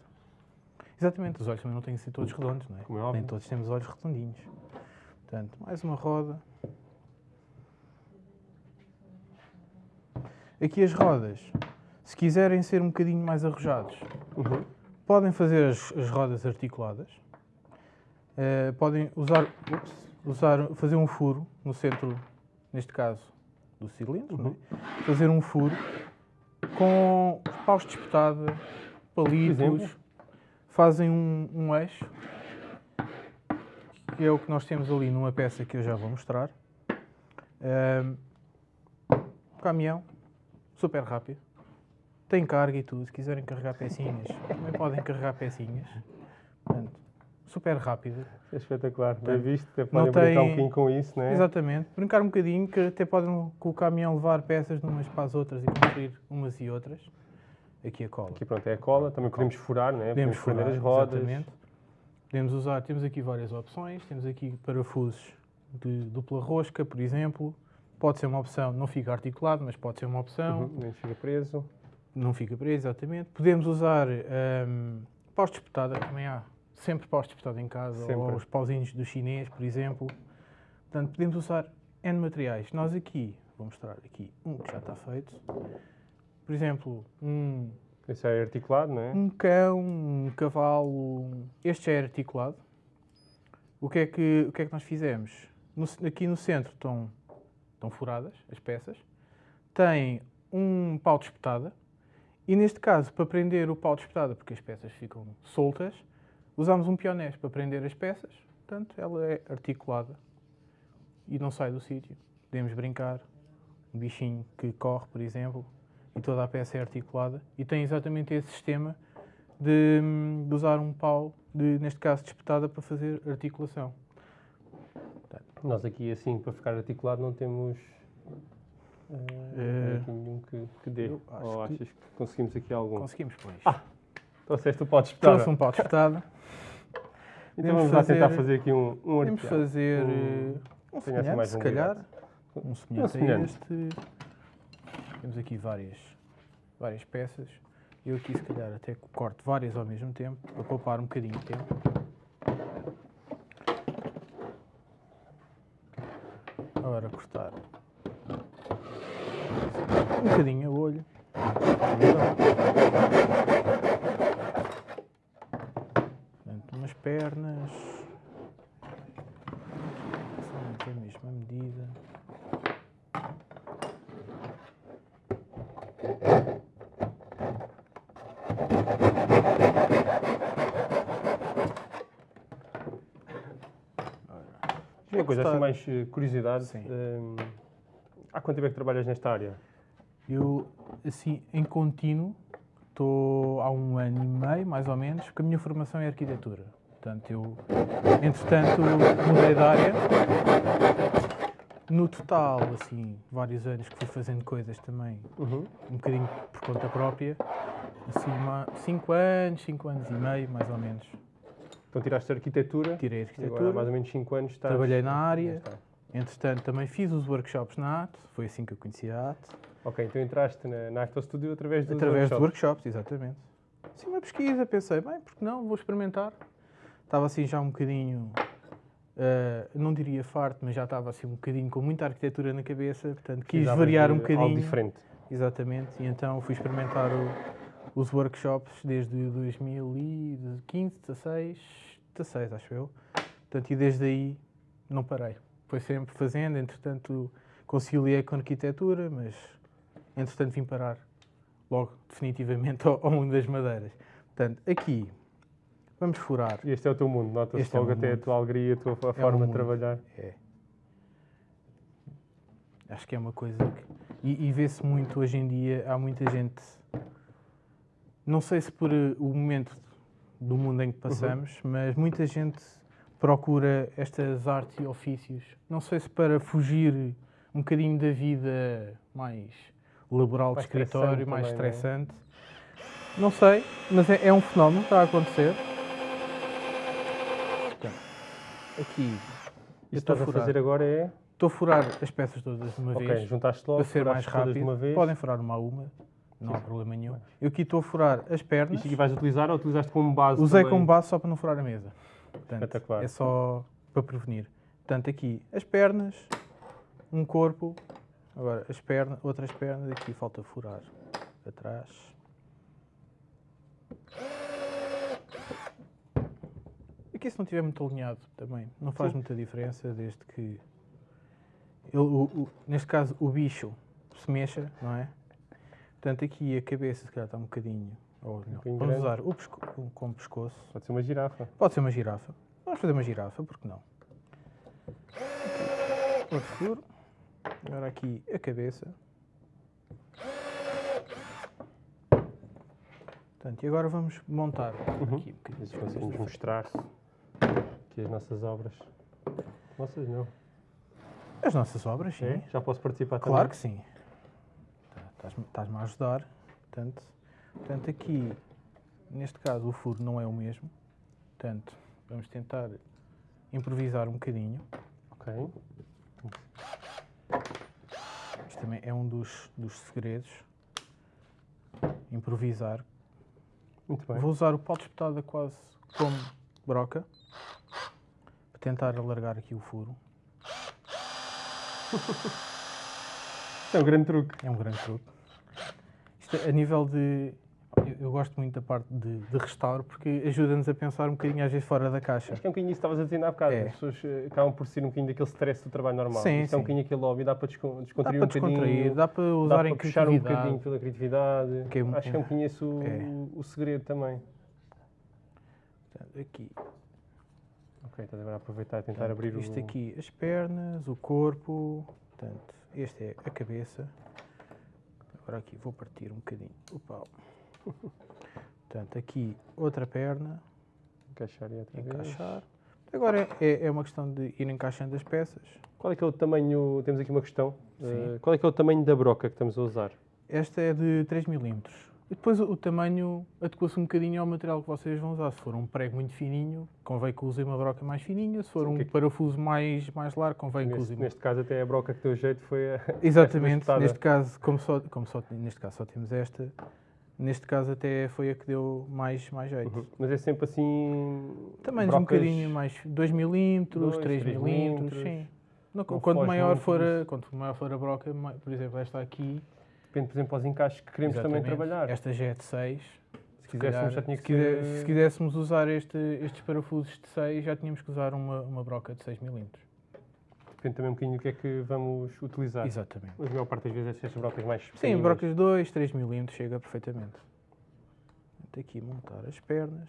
Exatamente, os olhos também não têm que ser todos redondos, não é? Como é óbvio. Nem todos temos olhos redondinhos. Portanto, mais uma roda. Aqui as rodas, se quiserem ser um bocadinho mais arrojados, Uhum. podem fazer as, as rodas articuladas. Eh, podem usar, usar, fazer um furo no centro, neste caso, do cilindro. é? Fazer um furo com paus de espetada, palitos. Fazem um, um eixo, que é o que nós temos ali numa peça que eu já vou mostrar. Ehm, caminhão, super rápido. Tem carga e tudo. Se quiserem carregar pecinhas, também podem carregar pecinhas. Portanto, super rápido. É espetacular. Bem visto. Até podem brincar um tem- bocadinho com isso, não é? Exatamente. Brincar um bocadinho, que até podem com o caminhão levar peças de umas para as outras e construir umas e outras. Aqui a cola. Aqui pronto, é a cola. Também podemos furar, não é? Podemos furar, as rodas. exatamente. Podemos usar, temos aqui várias opções. Temos aqui parafusos de dupla rosca, por exemplo. Pode ser uma opção, não fica articulado, mas pode ser uma opção. Uhum. Nem fica preso. Não fica preso, exatamente. Podemos usar um, paus de espetada, também há sempre paus de espetada em casa, Sempre. ou os pauzinhos do chinês, por exemplo. Portanto, podemos usar N materiais. Nós aqui, vou mostrar aqui um que já está feito. Por exemplo, um, Esse é articulado, não é? um cão, um cavalo. Este já é articulado. O que é que, o que, é que nós fizemos? No aqui no centro estão, estão furadas as peças. Tem um pau de espetada. E neste caso, para prender o pau de espetada, porque as peças ficam soltas, usamos um pionés para prender as peças. Portanto, ela é articulada e não sai do sítio. Podemos brincar. Um bichinho que corre, por exemplo, e toda a peça é articulada. E tem exatamente esse sistema de, de usar um pau, de, neste caso de espetada, para fazer articulação. Nós aqui, assim, para ficar articulado, não temos. Eh, aqui nenhum que, que dê. Ou que- achas que conseguimos aqui algum? Conseguimos, pois. Trouxeste o pote espetada. Trouxe um pau de espetada. Então podemos vamos lá tentar fazer- aqui um, um Podemos fazer Um- um assim semelhante, mais se um calhar. Um semelhante, semelhante. a este. Temos aqui várias, várias peças. Eu aqui, se calhar, até corto várias ao mesmo tempo, para poupar um bocadinho de tempo. Agora cortar um bocadinho a olho. Portanto, umas pernas. São a mesma medida. Uma coisa assim, mais eh, curiosidade. Sim. hum, há quanto tempo é que trabalhas nesta área? Eu, assim, em contínuo, estou há um ano e meio, mais ou menos, porque a minha formação é arquitetura. Portanto, eu, entretanto, mudei de área. No total, assim, vários anos que fui fazendo coisas também, Uhum. um bocadinho por conta própria. Assim, cinco anos, cinco anos e meio, mais ou menos. Então tiraste arquitetura. Tirei E agora há arquitetura, mais ou menos 5 anos estás... trabalhei na área. Entretanto, também fiz os workshops na AT, foi assim que eu conheci a AT. Ok, então entraste na, na Acto Studio através dos Através workshops. workshops, exatamente. Sim, uma pesquisa, pensei, bem, porque não, vou experimentar. Estava assim já um bocadinho, eh, não diria farto, mas já estava assim um bocadinho com muita arquitetura na cabeça, portanto quis variar um Algo bocadinho. diferente. Exatamente, e então fui experimentar o- os workshops desde 2015, 16, 16 acho eu. Portanto, e desde aí não parei. Foi sempre fazendo, entretanto conciliei com arquitetura, mas entretanto vim parar logo definitivamente ao, ao mundo das madeiras. Portanto, aqui vamos furar. Este é o teu mundo, nota-se é logo meu até a tua alegria, a tua a o forma de trabalhar. É. Acho que é uma coisa que. E, e vê-se muito hoje em dia, há muita gente não sei se por eh, o momento do mundo em que passamos, mas muita gente procura estas artes e ofícios. Não sei se para fugir um bocadinho da vida mais laboral de Mais escritório, estressante mais também, não é? estressante. Não sei, mas é, é um fenómeno que está a acontecer. Portanto, aqui Isto que estás a furar. fazer agora é. estou a furar as peças todas de uma Ok, vez juntaste logo, para ser mais rápido. de. Podem furar uma a uma, não há problema nenhum. Eu aqui estou a furar as pernas. Isto aqui vais utilizar ou utilizaste como base? Usei também? como base só para não furar a mesa. Portanto, Espetacular. É só para prevenir. Portanto, aqui as pernas, um corpo, agora as pernas, outras pernas, aqui falta furar atrás. Aqui se não estiver muito alinhado também, não faz Sim. muita diferença desde que ele, o- o- neste caso o bicho se mexa, não é? Portanto, aqui a cabeça se calhar está um bocadinho. Ou não, bocadinho vamos grande. usar o pesco, um com pescoço. Pode ser uma girafa. Pode ser uma girafa. Vamos fazer uma girafa, porque não? Outro furo. Agora aqui a cabeça. Portanto, e agora vamos montar Uhum. aqui um bocadinho. Mas conseguimos mostrar aqui as nossas obras. Nossas não. As nossas obras, sim. É? Já posso participar Claro também? que sim. Tá, estás-me- a ajudar. Portanto, portanto, aqui, neste caso, o furo não é o mesmo. Portanto, vamos tentar improvisar um bocadinho. Ok. Isto também é um dos, dos segredos. Improvisar. Muito bem. Vou usar o pau de espetada quase como broca. Para tentar alargar aqui o furo. É um grande truque. É um grande truque. Isto é a nível de. Eu, gosto muito da parte de, de restauro porque ajuda-nos a pensar um bocadinho às vezes fora da caixa. Acho que é um bocadinho isso que estavas a dizer há bocado. É. As pessoas eh, acabam por ser um bocadinho daquele stress do trabalho normal. Sim, Isto é um sim. bocadinho aquele hobby, dá para descon- Dá descontrair para um bocadinho. descontrair, dá para dá usar para em puxar um bocadinho pela criatividade. É um- Acho que é um bocadinho esse o, É. o segredo também. Portanto, aqui. Ok, estás agora a aproveitar e tentar Portanto, abrir isto o... aqui, as pernas, o corpo. Portanto, este é a cabeça. Agora aqui vou partir um bocadinho o pau. Portanto, aqui outra perna, Encaixar e outra vez. encaixar. Agora é, é uma questão de ir encaixando as peças. Qual é que é o tamanho... Temos aqui uma questão. Eh, qual é que é o tamanho da broca que estamos a usar? Esta é de 3 mm. E depois o, tamanho adequa-se um bocadinho ao material que vocês vão usar. Se for um prego muito fininho, convém que usem uma broca mais fininha. Se for Sim, um que é que- parafuso mais, mais largo, convém que Neste, usem uma neste caso até a broca que deu jeito foi a... Exatamente, neste caso, como só, como só, neste caso só temos esta, neste caso até foi a que deu mais, mais jeito. Uhum. Mas é sempre assim... Tamanhos um brocas- bocadinho mais 2 milímetros, Dois, 3 três milímetros, sim. Não, quanto, maior muito for a, quanto maior for a broca, por exemplo, esta aqui. Depende, por exemplo, aos encaixes que queremos também exatamente, trabalhar. Esta já é de 6. Se quiséssemos já tinha que ser... se quiséssemos usar este, estes parafusos de 6, já tínhamos que usar uma, uma broca de 6 milímetros. Depende também um bocadinho do que é que vamos utilizar. Exatamente. Mas a maior parte das vezes estas brocas mais Sim, brocas de 2, 3 milímetros chega perfeitamente. Portanto, aqui montar as pernas.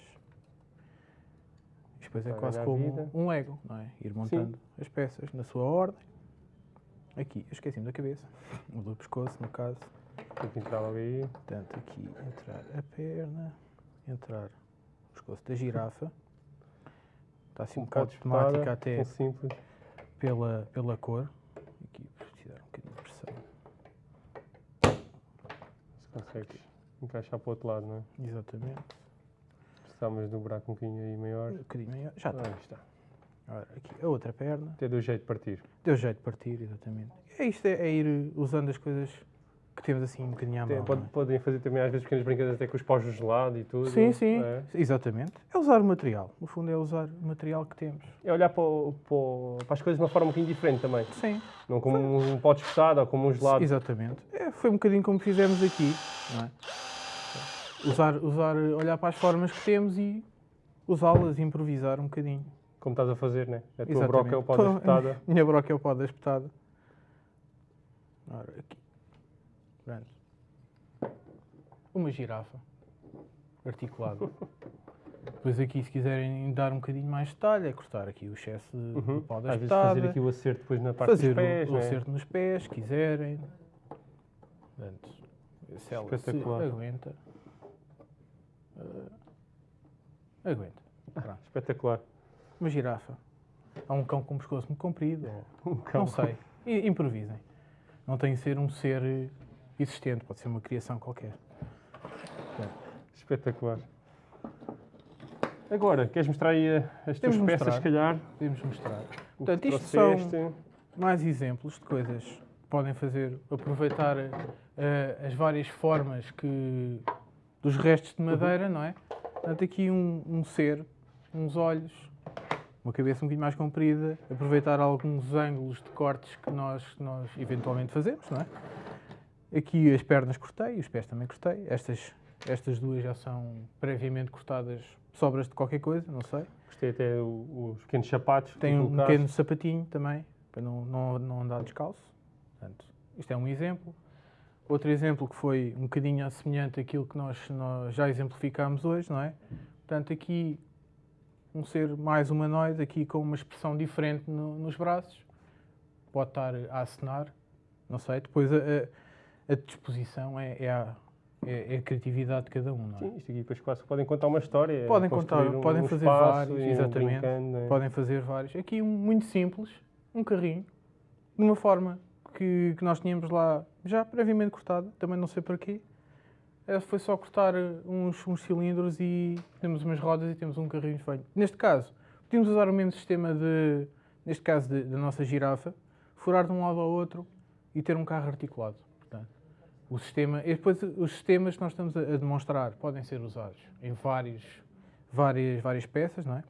Isto depois é quase como um Lego, não é? Ir montando as peças na sua ordem. Aqui, eu esqueci-me da cabeça. O do pescoço, no caso. Tem que entrar aí. Portanto, aqui entrar a perna, entrar o pescoço da girafa. Está assim um bocado de espetada, temática até tão simples. pela, pela cor. Aqui, precisar um bocadinho de pressão. Se consegues encaixar para o outro lado, não é? Exatamente. Precisamos dobrar um bocadinho aí maior. Um bocadinho maior. Já está. Aí está. Ora, aqui a outra perna. Até deu jeito de partir. Deu jeito de partir, exatamente. É isto, é, é ir usando as coisas que temos assim um bocadinho à mão. pode- é? podem fazer também às vezes pequenas brincadeiras até com os paus gelados e tudo. Sim, sim, É. exatamente. É usar o material. No fundo, é usar o material que temos. É olhar para, o- para as coisas de uma forma um bocadinho diferente também. Sim, Não como um pó de espetado ou como um gelado. exatamente. É, foi um bocadinho como fizemos aqui, não é? Usar, usar, olhar para as formas que temos e usá-las, improvisar um bocadinho. Como estás a fazer, né? A tua Exatamente. broca é o pó da espetada. Minha broca é o pó da espetada. Ora, aqui. Pronto. Uma girafa articulada. Depois aqui, se quiserem dar um bocadinho mais de detalhe, é cortar aqui o excesso de Uhum. pau da Às vezes fazer aqui o acerto depois na parte fazer dos pés, o, o é? acerto nos pés, se quiserem. Portanto, se ela se aguenta. Aguenta. Pronto. Espetacular. Uma girafa. Há um cão com um pescoço muito comprido. ou- Um cão. Não sei. Improvisem. Não tem que ser um ser existente, pode ser uma criação qualquer. Espetacular. Agora, queres mostrar aí as tuas de peças, mostrar. se calhar? Podemos mostrar. O Portanto, que isto são- trouxeste? Mais exemplos de coisas que podem fazer, aproveitar eh, as várias formas que dos restos de madeira, não é? Portanto, aqui um, um ser, uns olhos, uma cabeça um bocadinho mais comprida, aproveitar alguns ângulos de cortes que nós, nós eventualmente fazemos, não é? Aqui as pernas cortei, os pés também cortei. Estas, estas duas já são previamente cortadas, sobras de qualquer coisa, não sei. Gostei até os pequenos sapatos. Tem um pequeno sapatinho também, para não, não, não andar descalço. Portanto, isto é um exemplo. Outro exemplo que foi um bocadinho semelhante àquilo que nós, nós já exemplificámos hoje, não é? Portanto, aqui um ser mais humanoide, aqui com uma expressão diferente no- nos braços. Pode estar a acenar, não sei. Depois a, a- a disposição é, é, a, é- é a criatividade de cada um, não é? Sim, isto aqui depois quase podem contar uma história. Podem construir contar, um- podem um fazer vários, um exatamente. não é? Podem fazer vários. Aqui um muito simples, um carrinho, de uma forma que, que nós tínhamos lá já previamente cortada, também não sei para quê. Eh, Foi só cortar eh, uns, uns cilindros e temos umas rodas e temos um carrinho feito. Neste caso, podíamos usar o mesmo sistema de, neste caso, da nossa girafa, furar de um lado ao outro e ter um carro articulado. O sistema, e depois os sistemas que nós estamos a, demonstrar podem ser usados em vários, várias, várias peças, não é?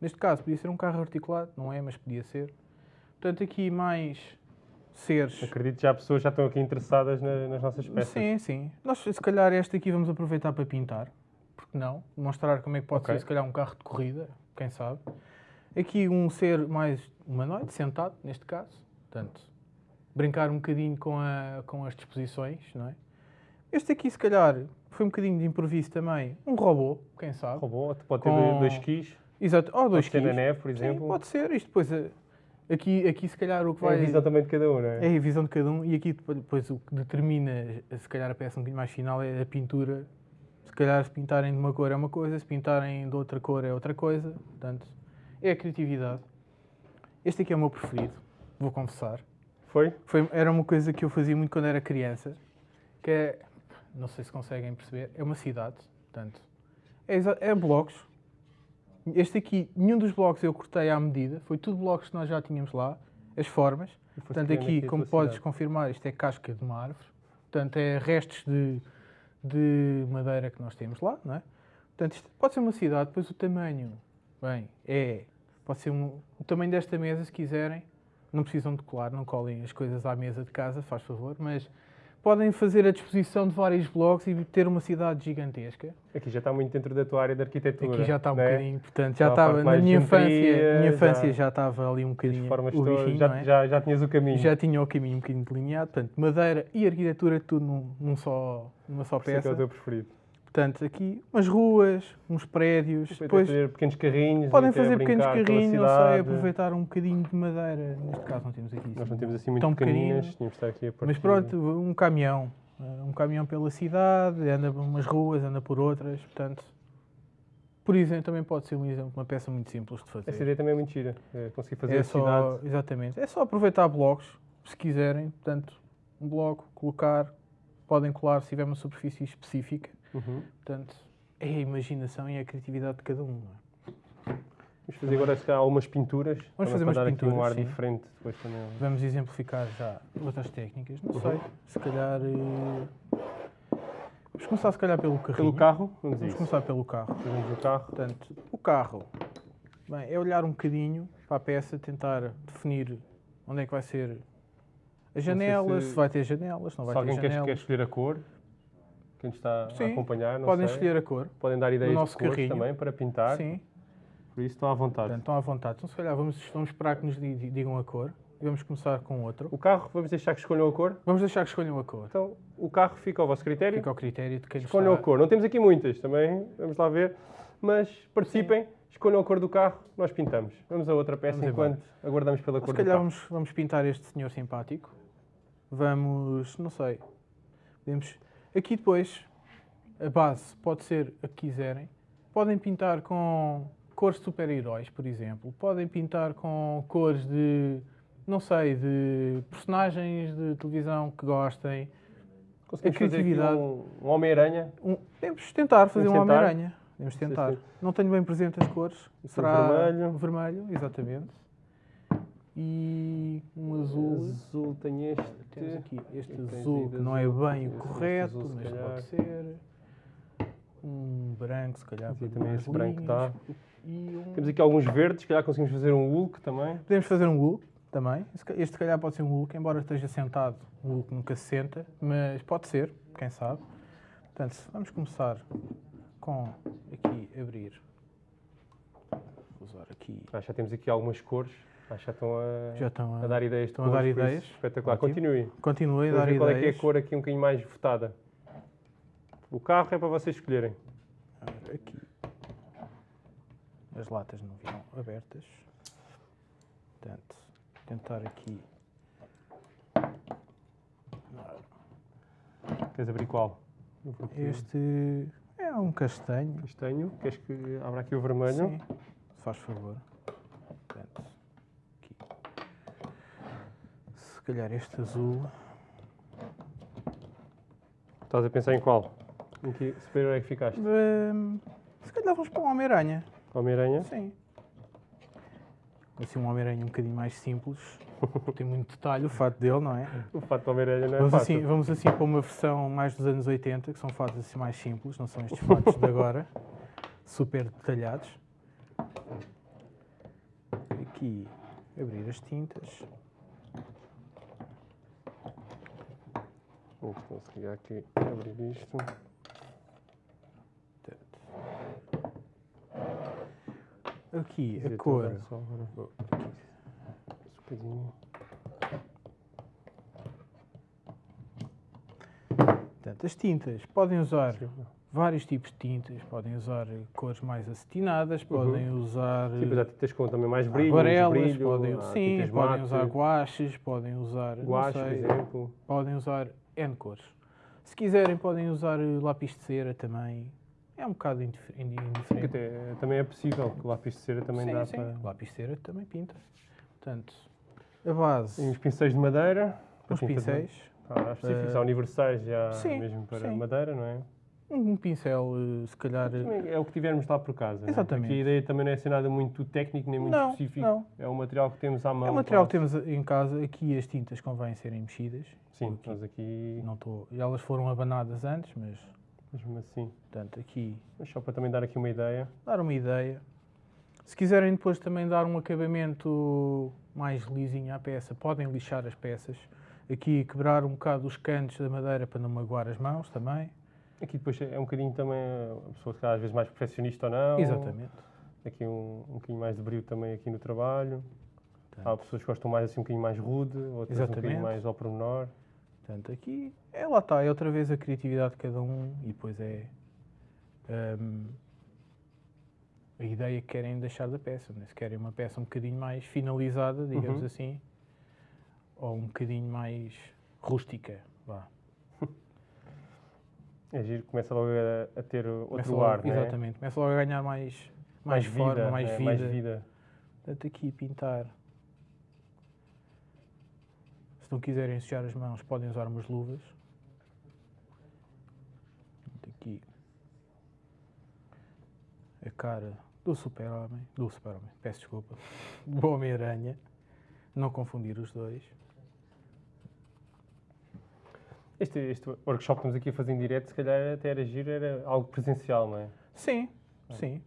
Neste caso podia ser um carro articulado, não é, mas podia ser. Portanto, aqui mais seres. Acredito que já pessoas já estão aqui interessadas na- nas nossas peças. Sim, sim. Nós, se calhar, este aqui vamos aproveitar para pintar. Porque não? Mostrar como é que pode Ok. ser, se calhar, um carro de corrida, quem sabe. Aqui um ser mais humanoide, sentado, neste caso. Portanto, brincar um bocadinho com, a, com as disposições, não é? Este aqui, se calhar, foi um bocadinho de improviso também. Um robô, quem sabe. Robô, pode ter Com- dois skis, Exato. Ou dois pode ter na quilos. neve, por Sim, exemplo. pode ser. Isto depois, eh, aqui, aqui se calhar o que É a vai... visão também de cada um, não é? É a visão de cada um e aqui depois o que determina, se calhar a peça um bocadinho mais final é a pintura. Se calhar se pintarem de uma cor é uma coisa, se pintarem de outra cor é outra coisa. Portanto, é a criatividade. Este aqui é o meu preferido, vou confessar. Foi? Foi, era uma coisa que eu fazia muito quando era criança, que é, não sei se conseguem perceber, é uma cidade, portanto, é, é blocos. Este aqui, nenhum dos blocos eu cortei à medida, foi tudo blocos que nós já tínhamos lá, as formas. Portanto, aqui, a como podes cidade. confirmar, isto é casca de uma árvore. Portanto, é restos de, de madeira que nós temos lá, não é? Portanto, isto pode ser uma cidade, depois o tamanho, bem, é, pode ser um, o tamanho desta mesa, se quiserem. Não precisam de colar, não colhem as coisas à mesa de casa, faz favor, mas podem fazer a disposição de vários blocos e ter uma cidade gigantesca. Aqui já está muito dentro da tua área de arquitetura. Aqui já está um não é? bocadinho, portanto, já estava, na minha infância, minha infância já- já estava ali um bocadinho formas o bichinho, já, é? já, já tinhas o caminho. Já tinha o caminho um bocadinho delineado, portanto, madeira e arquitetura, tudo num, num só, numa só Por isso é é peça. o teu preferido. Portanto, aqui umas ruas, uns prédios, Depois depois fazer pequenos carrinhos. podem fazer pequenos carrinhos, não sei, aproveitar um bocadinho de madeira. Neste caso não temos aqui isso. Nós não temos assim muito Tão pequeninas, tínhamos de estar aqui a partir. Mas pronto, um caminhão. eh, Um caminhão pela cidade, anda por umas ruas, anda por outras, portanto... Por exemplo, também pode ser um exemplo, uma peça muito simples de fazer. Essa ideia também é muito gira. É conseguir fazer É a só, cidade. exatamente. É só aproveitar blocos, se quiserem. Portanto, um bloco, colocar, podem colar se tiver uma superfície específica. Uhum. Portanto, é a imaginação e a criatividade de cada um. é? Vamos fazer agora se calhar, algumas pinturas. também fazer umas dar aqui um pinturas, ar sim. diferente depois também. Vamos exemplificar já outras técnicas. Não Uhum. sei, se calhar. eh, Vamos começar, se calhar, pelo carrinho. Pelo carro, vamos a Vamos começar pelo carro. Fazemos o carro. Portanto, o carro bem, é olhar um bocadinho para a peça, tentar definir onde é que vai ser as sei janelas, se- se vai ter janelas, se não vai Se alguém ter janelas. quer escolher a cor, quem está Sim, a acompanhar, Podem sei. escolher a cor. Podem dar ideias nosso de cores também para pintar. Sim, Por isso estão à vontade. portanto, estão à vontade. Então, se calhar, vamos, vamos esperar que nos di- di- digam a cor e vamos começar com outro. O carro, vamos deixar que escolham a cor. Vamos deixar que escolham a cor. Então, o carro fica ao vosso critério. Fica ao critério de quem nos Escolham a está... cor. Não temos aqui muitas também, vamos lá ver. Mas participem, escolham a cor do carro, nós pintamos. Vamos a outra peça Vamos embora. enquanto aguardamos pela Se cor do calhar carro. vamos, vamos pintar este senhor simpático. Vamos, não sei, podemos... Aqui depois, a base pode ser a que quiserem. podem pintar com cores de super-heróis, por exemplo. Podem pintar com cores de, não sei, de personagens de televisão que gostem. Conseguimos A criatividade. um, um Homem-Aranha. Um, podemos tentar fazer Podemos um? Homem-Aranha. Sim, tentar. Não tenho bem presente as cores. Será vermelho. vermelho, exatamente. E um azul. Azul tem este. Temos aqui este azul que não é bem o correto, azul, mas calhar. pode ser. Um branco, se calhar. Sim, também esse branco linhas. dá. E um... Temos aqui alguns verdes, se calhar conseguimos fazer um Hulk também. Podemos fazer um Hulk também. Este, se calhar, pode ser um Hulk, embora esteja sentado. O Hulk nunca se senta, mas pode ser, quem sabe. Portanto, vamos começar com aqui abrir. Vou usar aqui. Ah, já temos aqui algumas cores. Já estão a, Já estão a a, dar ideias de estão a dar ideias. Espetacular. Ótimo. Continue. Continuei a Vamos dar ver qual é é ideias. a cor aqui um bocadinho mais votada. O carro é para vocês escolherem. Aqui. As latas não viram abertas. Portanto, tentar aqui. Queres abrir qual? Este é um castanho. Castanho. Queres que abra aqui o vermelho? Sim, faz favor. Portanto, aqui. Se calhar este azul. Estás a pensar em qual? Em que super é que ficaste? Se calhar vamos para um Homem-Aranha. Homem-Aranha? Sim. Assim, um Homem-Aranha um bocadinho mais simples. Tem muito detalhe o fato dele, não é? O fato de Homem-Aranha não é Vamos fácil. assim, vamos assim para uma versão mais dos anos 80, que são fatos assim mais simples, não são estes fatos de agora, super detalhados. Aqui, abrir as tintas. Vamos conseguir aqui abrir isto. Aqui, a cor. Portanto, as tintas, podem usar Sim, vários tipos de tintas, podem usar eh, cores mais acetinadas, podem usar Sim, pois eh, há tintas com também mais brilho, menos aquarelas, brilho, podem, sim, podem mate, usar guaches, podem usar, não guache, por exemplo. podem usar N cores. Se quiserem, podem usar eh, lápis de cera também. É um bocado indiferente. até, também é possível, que o lápis de cera também sim, dá sim. para... Lápis de cera também pinta. Portanto, a base, E uns pincéis de madeira. de- pincéis, Ah, há específicos, Eh, há universais já sim, mesmo para sim. madeira, não é? Um pincel, eh, se calhar. eh, é o que tivermos lá por casa. é? Exatamente. Aqui a ideia também não é ser nada muito técnico nem muito Não, específico. não. É o material que temos à mão. É o material que temos em casa. Aqui as tintas convém serem mexidas. Sim, nós aqui, Não estou. Elas foram abanadas antes, mas mesmo assim. portanto aqui Mas só para também dar aqui uma ideia. dar uma ideia. Se quiserem depois também dar um acabamento mais lisinho à peça, podem lixar as peças. Aqui quebrar um bocado os cantos da madeira para não magoar as mãos também. Aqui depois é um bocadinho também a pessoa que às vezes mais perfeccionista ou não. Exatamente. Aqui um, um bocadinho mais de brilho também aqui no trabalho. Há Portanto, pessoas que gostam mais assim um bocadinho mais rude, outras um Exatamente. bocadinho mais ao pormenor. portanto, aqui é lá está, é outra vez a criatividade de cada um e depois é hum, a ideia que querem deixar da peça. né? Se querem uma peça um bocadinho mais finalizada, digamos Uhum. assim, ou um bocadinho mais rústica. Vá. É giro, começa logo a, a ter outro Começa logo- ar, é? Exatamente, começa logo a ganhar mais, mais, forma, vida, mais é, vida. mais vida. Portanto, aqui pintar. Se não quiserem sujar as mãos, podem usar umas luvas. Aqui a cara do super-homem, do super-homem, peço desculpa, do Homem-Aranha. Não confundir os dois. Este, este workshop que estamos aqui a fazer em direto, se calhar até era giro, era algo presencial, não é? Sim, sim.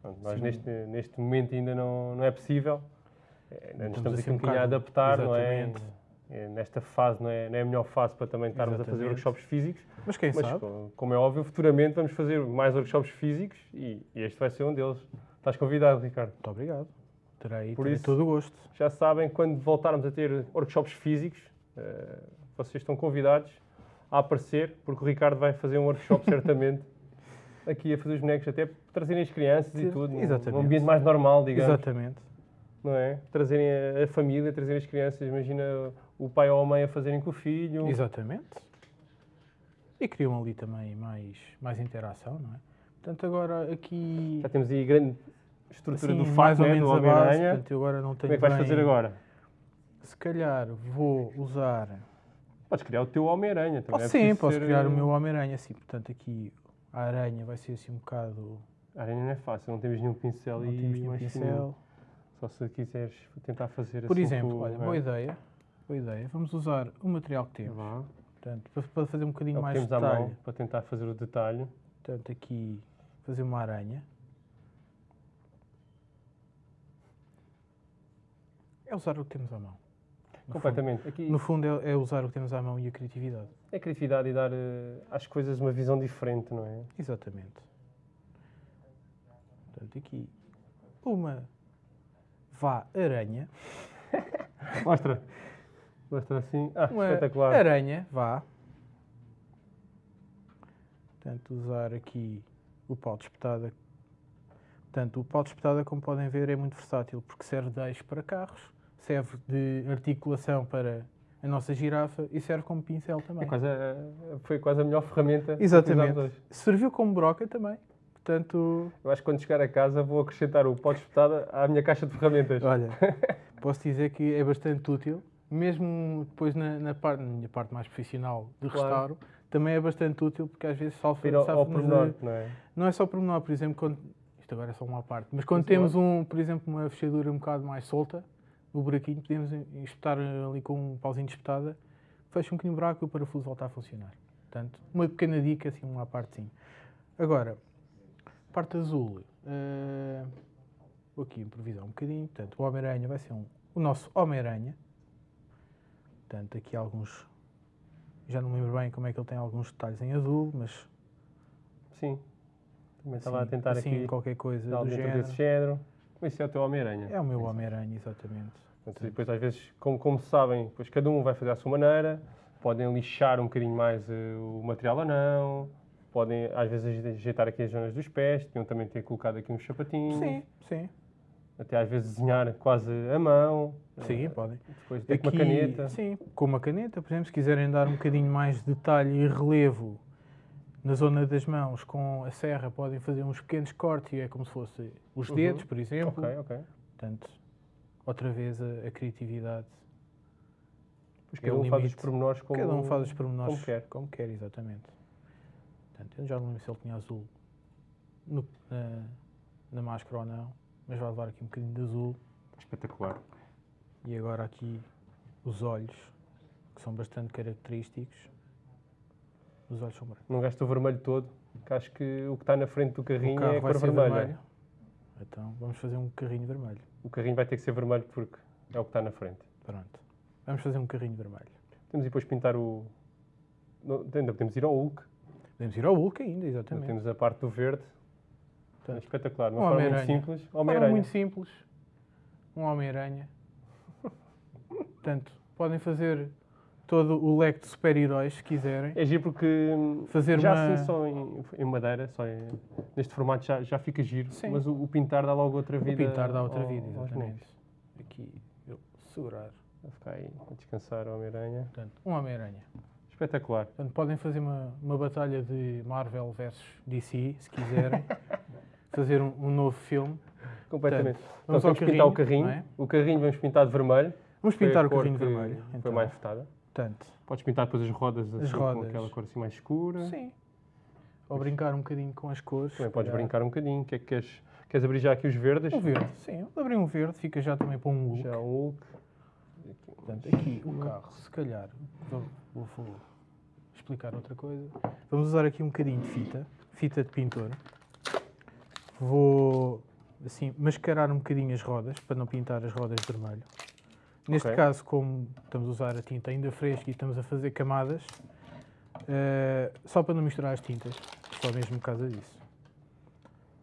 Pronto, nós Sim. neste, neste momento ainda não, não é possível. É, ainda Estamos estamos assim aqui um um bocadinho a adaptar, não é? Exatamente. É, Nesta fase não é, não é a melhor fase para também estarmos a fazer Exatamente. workshops físicos, Mas quem mas sabe? co- como é óbvio, futuramente vamos fazer mais workshops físicos e, e este vai ser um deles. Estás convidado, Ricardo. Muito obrigado. Terei, Por terei isso- todo o gosto. Já sabem, quando voltarmos a ter workshops físicos, eh, vocês estão convidados a aparecer, porque o Ricardo vai fazer um workshop certamente aqui a fazer os bonecos, até trazerem as crianças e Sim, tudo, num- exatamente. num ambiente mais normal, digamos. Exatamente. Não é? Trazerem a, a família, trazerem as crianças, imagina o pai ou a mãe a fazerem com o filho. Exatamente. E criam ali também mais, mais interação, não é? Portanto, agora aqui. Já temos aí grande estrutura assim, do fato, mais ou né, menos a base. Portanto, agora não tenho Como é que vais bem- fazer agora? Se calhar vou usar. Podes criar o teu Homem-Aranha também. É sim, posso ser, criar o eh, meu Homem-Aranha, sim. Portanto, aqui a aranha vai ser assim um bocado. A aranha não é fácil, não temos nenhum pincel Não e temos nenhum pincel. Só se quiseres tentar fazer Por assim exemplo, com- olha, é. boa ideia. Boa ideia. Vamos usar o material que temos. Vá. Portanto, para- fazer um É bocadinho que mais temos detalhe. mão para tentar fazer o detalhe. Portanto, aqui fazer uma aranha. É usar o que temos à mão. No Completamente. Aqui fundo, no fundo é, é usar o que temos à mão e a criatividade. é criatividade e dar eh, às coisas uma visão diferente, não é? Exatamente. Portanto, aqui uma vá aranha. Mostra. Mostra assim. Ah, Uma espetacular. aranha, vá. Portanto, usar aqui o pau de espetada. Portanto, o pau de espetada, como podem ver, é muito versátil, porque serve de eixo para carros, serve de articulação para a nossa girafa e serve como pincel também. É quase a- foi quase a melhor ferramenta que Exatamente. usámos hoje. Serviu como broca também. Portanto, Eu acho que quando chegar a casa vou acrescentar o pó de espetada à minha caixa de ferramentas. olha, posso dizer que é bastante útil, mesmo depois na, na, parte, na minha parte mais profissional de Claro. restauro, também é bastante útil porque às vezes salva, ao, ao pormenor, não é? Não é só pormenor, por exemplo, quando, isto agora é só uma parte, mas quando temos, um, por exemplo, uma fechadura um bocado mais solta, o buraquinho, podemos espetar ali com um pauzinho de espetada, fecha um bocadinho o buraco e o parafuso volta a funcionar. Portanto, uma pequena dica, assim, uma partezinha. Agora, parte azul, eh, vou aqui improvisar um bocadinho, portanto, o Homem-Aranha vai ser um, o nosso Homem-Aranha. Portanto, aqui alguns, já não me lembro bem como é que ele tem alguns detalhes em azul, mas Sim. Também estava a tentar assim, aqui qualquer coisa do género. desse género. Esse é o teu Homem-Aranha. É o meu Homem-Aranha, exatamente. Portanto, depois, às vezes, como, como sabem, depois cada um vai fazer à sua maneira, podem lixar um bocadinho mais eh, o material ou não, podem, às vezes, ajeitar aqui as zonas dos pés, podiam também ter colocado aqui uns sapatinhos, Sim, sim. até às vezes desenhar quase a mão, Sim, eh, podem. depois ter com uma caneta. Sim, com uma caneta, por exemplo, se quiserem dar um bocadinho mais de detalhe e relevo na zona das mãos com a serra, podem fazer uns pequenos cortes e é como se fosse os Uhum. dedos, por exemplo. Ok, ok. Portanto, outra vez a, a criatividade. Pois É cada um faz os limite. pormenores como, Cada um faz os pormenores como quer. como quer, exatamente. Portanto, eu já não lembro se ele tinha azul no- na, na máscara ou não, mas vai levar aqui um bocadinho de azul. Espetacular. E agora aqui os olhos, que são bastante característicos. Os olhos são brancos. Não gasta o vermelho todo, que acho que o que está na frente do O carrinho carro é a vai cor ser vermelha. vermelho. Então vamos fazer um carrinho vermelho. O carrinho vai ter que ser vermelho porque é o que está na frente. Pronto. Vamos fazer um carrinho vermelho. Temos depois pintar o. não, Ainda podemos ir ao Hulk. Podemos ir ao Hulk ainda, Ainda exatamente. Temos a parte do verde. É Portanto, espetacular. De um uma forma muito simples. Homem-Aranha. muito simples. Um Homem-Aranha. Portanto, podem fazer todo o leque de super-heróis se quiserem. É giro porque hum, Fazer já uma- assim só em, em madeira, só em- neste formato já, já fica giro. Sim. Mas o, o pintar dá logo outra O vida. pintar dá outra ao- vida, exatamente. Aqui, eu segurar. Vai ficar aí a descansar o Homem-Aranha. Portanto, um Homem-Aranha. Espetacular. Portanto, podem fazer uma, uma batalha de Marvel versus DC, se quiserem. fazer um, um novo filme. Completamente. vamos então, temos que pintar o carrinho, carrinho. é? O carrinho vamos pintar de vermelho. Vamos Foi pintar o carrinho vermelho. Foi então. mais votada. Portanto, Podes pintar depois as rodas assim, com rodas. aquela cor assim mais escura. sim. Ou brincar um bocadinho com as cores. Também se podes calhar. brincar um bocadinho. O que é que queres? Queres abrir já aqui os verdes? Um verde, sim. Abrir um verde, fica já também para um look. Já um Hulk. Portanto, aqui o carro, se calhar, vou, vou- vou explicar outra coisa. Vamos usar aqui um bocadinho de fita, fita de pintor. Vou, assim, mascarar um bocadinho as rodas, para não pintar as rodas de vermelho. Neste Ok. caso, como estamos a usar a tinta ainda fresca e estamos a fazer camadas, eh, só para não misturar as tintas, só mesmo por causa disso.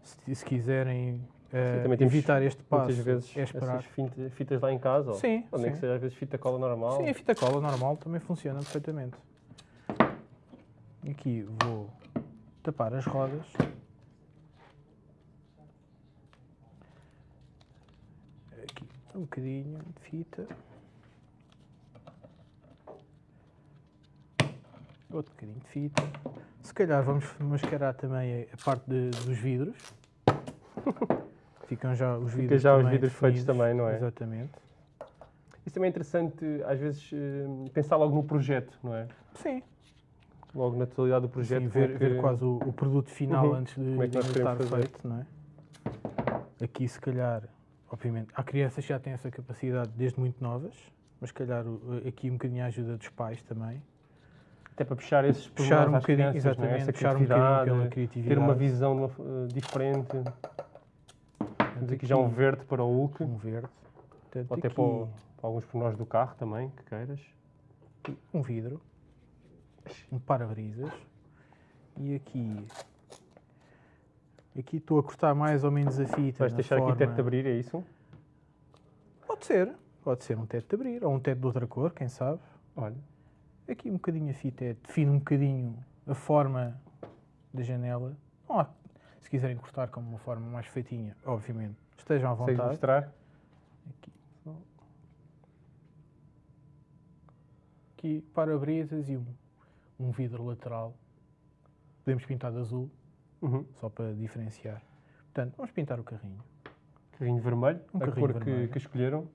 Se, se quiserem temos evitar este passo, Muitas vezes é esperar. finta- fitas lá em casa. ou- Sim, Ou nem sim. que seja às vezes fita cola normal. Sim, a fita cola normal também funciona perfeitamente. Aqui vou tapar as rodas. Aqui um bocadinho de fita. Outro bocadinho de fita. Se calhar vamos mascarar também a parte de- dos vidros. Ficam já os vidros já os vidros feitos também, não é? Exatamente. Isso também é interessante, às vezes, eh, pensar logo no projeto, não é? Sim. Logo na totalidade do projeto. Sim, como é ver, que- ver quase o, o produto final Uhum. antes de, Como é que de estar feito, não é? Aqui, se calhar, obviamente, há crianças que já têm essa capacidade desde muito novas, mas se calhar o- aqui um bocadinho a ajuda dos pais também. Até para puxar esses Puxar um bocadinho, crianças, é? exatamente, Essa puxar um bocadinho criatividade, pela ter criatividade. uma visão de uma f- eh, diferente. Temos aqui já um verde para o Hulk, Um verde. Portanto, ou até para, o- para alguns pormenores do carro também, que queiras. um vidro, um para-brisas e aqui aqui estou a cortar mais ou menos a fita Vais deixar aqui o forma... teto de abrir, é isso? Pode ser, pode ser um teto de abrir ou um teto de outra cor, quem sabe. Olha, Aqui um bocadinho a fita é, define um bocadinho a forma da janela. Se quiserem cortar como uma forma mais feitinha, obviamente, estejam à vontade. mostrar? Aqui. Aqui para-brisas e um, um vidro lateral. Podemos pintar de azul, Uhum. só para diferenciar. Portanto, vamos pintar o carrinho. Carrinho vermelho, Um a cor que, que escolheram.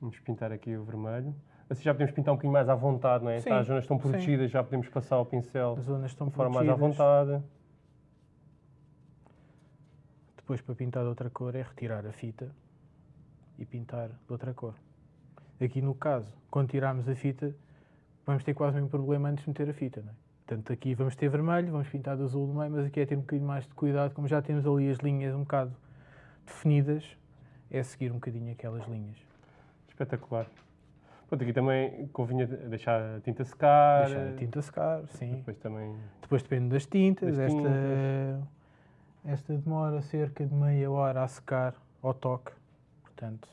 Vamos pintar aqui o vermelho. Assim já podemos pintar um bocadinho mais à vontade, não é? Sim, Tá, as zonas estão sim. protegidas, já podemos passar o pincel As zonas estão de forma mais à protegidas. vontade. Depois, para pintar de outra cor, é retirar a fita e pintar de outra cor. Aqui, no caso, quando tirarmos a fita, vamos ter quase o mesmo problema antes de meter a fita, não é? Portanto, aqui vamos ter vermelho, vamos pintar de azul no meio, mas aqui é ter um bocadinho mais de cuidado, como já temos ali as linhas um bocado definidas, é seguir um bocadinho aquelas linhas. Espetacular. Pronto, aqui também convinha deixar a tinta secar. Deixar a tinta secar, sim. Depois também. Depois depende das tintas. Das esta, tintas. esta demora cerca de meia hora a secar ao toque. Portanto,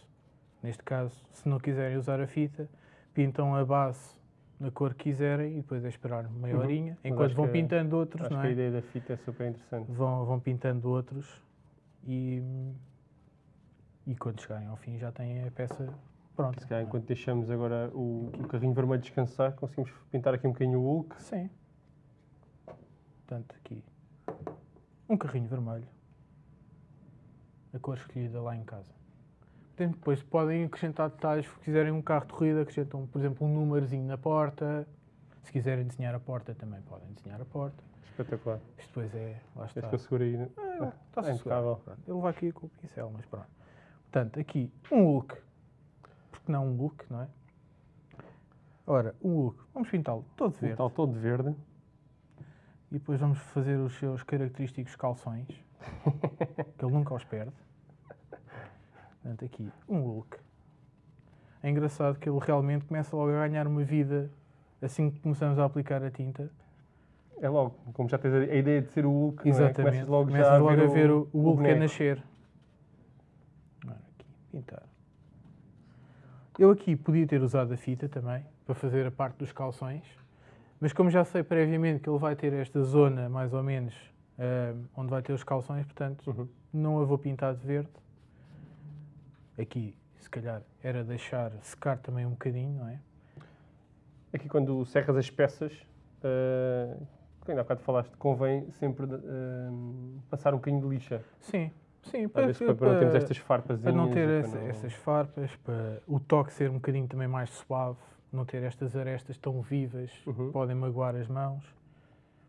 neste caso, se não quiserem usar a fita, pintam a base na cor que quiserem e depois é esperar meia Uhum. horinha. Mas Enquanto vão que- pintando outros, Acho não que a é? ideia da fita é super interessante. Vão, vão pintando outros e, e quando chegarem ao fim já têm a peça pronta. Se calhar, é? enquanto deixamos agora o, o carrinho vermelho descansar, conseguimos pintar aqui um bocadinho o Hulk. Sim. Portanto, aqui. Um carrinho vermelho. A cor escolhida lá em casa. Depois podem acrescentar detalhes. Se quiserem um carro de corrida, acrescentam, por exemplo, um númerozinho na porta. Se quiserem desenhar a porta, também podem desenhar a porta. Espetacular. Isto depois é. Lá está. Este que eu seguro aí. Ah, está é impecável. Ele vai aqui com o pincel, mas pronto. Portanto, aqui um Hulk. Porque não um Hulk, não é? Ora, um Hulk. Vamos pintá-lo todo Um verde. tal todo verde. E depois vamos fazer os seus característicos calções, que ele nunca os perde. Portanto, aqui, um Hulk. É engraçado que ele realmente começa logo a ganhar uma vida assim que começamos a aplicar a tinta. É logo, como já tens a, a ideia de ser o Hulk, é? Exatamente. começas logo, Começas já logo a ver, a ver o, o Hulk a boneco. nascer. Ora, aqui, pintar. Eu aqui podia ter usado a fita também, para fazer a parte dos calções, mas como já sei previamente que ele vai ter esta zona, mais ou menos, ah, onde vai ter os calções, portanto, Uhum. não a vou pintar de verde. Aqui, se calhar, era deixar secar também um bocadinho, não é? Aqui quando serras as peças, uh, que ainda há bocado falaste, convém sempre uh, passar um bocadinho de lixa. Sim, sim, Às vezes para, para não termos estas farpas. Para não ter essa- essas farpas, para o toque ser um bocadinho também mais suave, não ter estas arestas tão vivas, Uhum. podem magoar as mãos.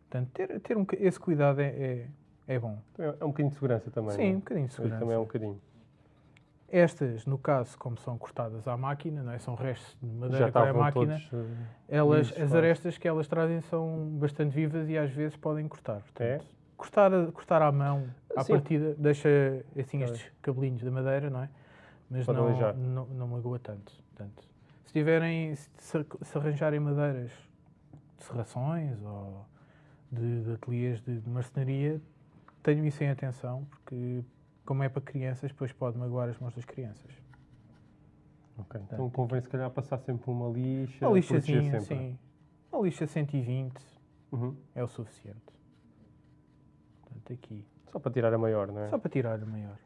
Portanto, ter, ter um, esse cuidado é, é, é bom. É um bocadinho de segurança também. Sim, um não é? bocadinho de segurança. Também é um bocadinho. Estas, no caso, como são cortadas à máquina, não é? são restos de madeira à estavam máquina, todos. uh, elas, as quase. arestas que elas trazem são bastante vivas e às vezes podem cortar. É? Portanto, cortar, a- cortar à mão, à Sim. partida, deixa assim Pois. estes cabelinhos da madeira, não é? Mas Pode não, não, não magoa tanto. Portanto, se tiverem, se, se arranjarem madeiras de serrações ou de, de ateliês de, de marcenaria, tenham isso em atenção, porque como é para crianças, depois pode magoar as mãos das crianças. Ok, Então convém se calhar passar sempre uma lixa. Uma lixazinha, sim. Uma lixa 120 Uhum. é o suficiente. Portanto, aqui. Só para tirar a maior, não é? Só para tirar a maior.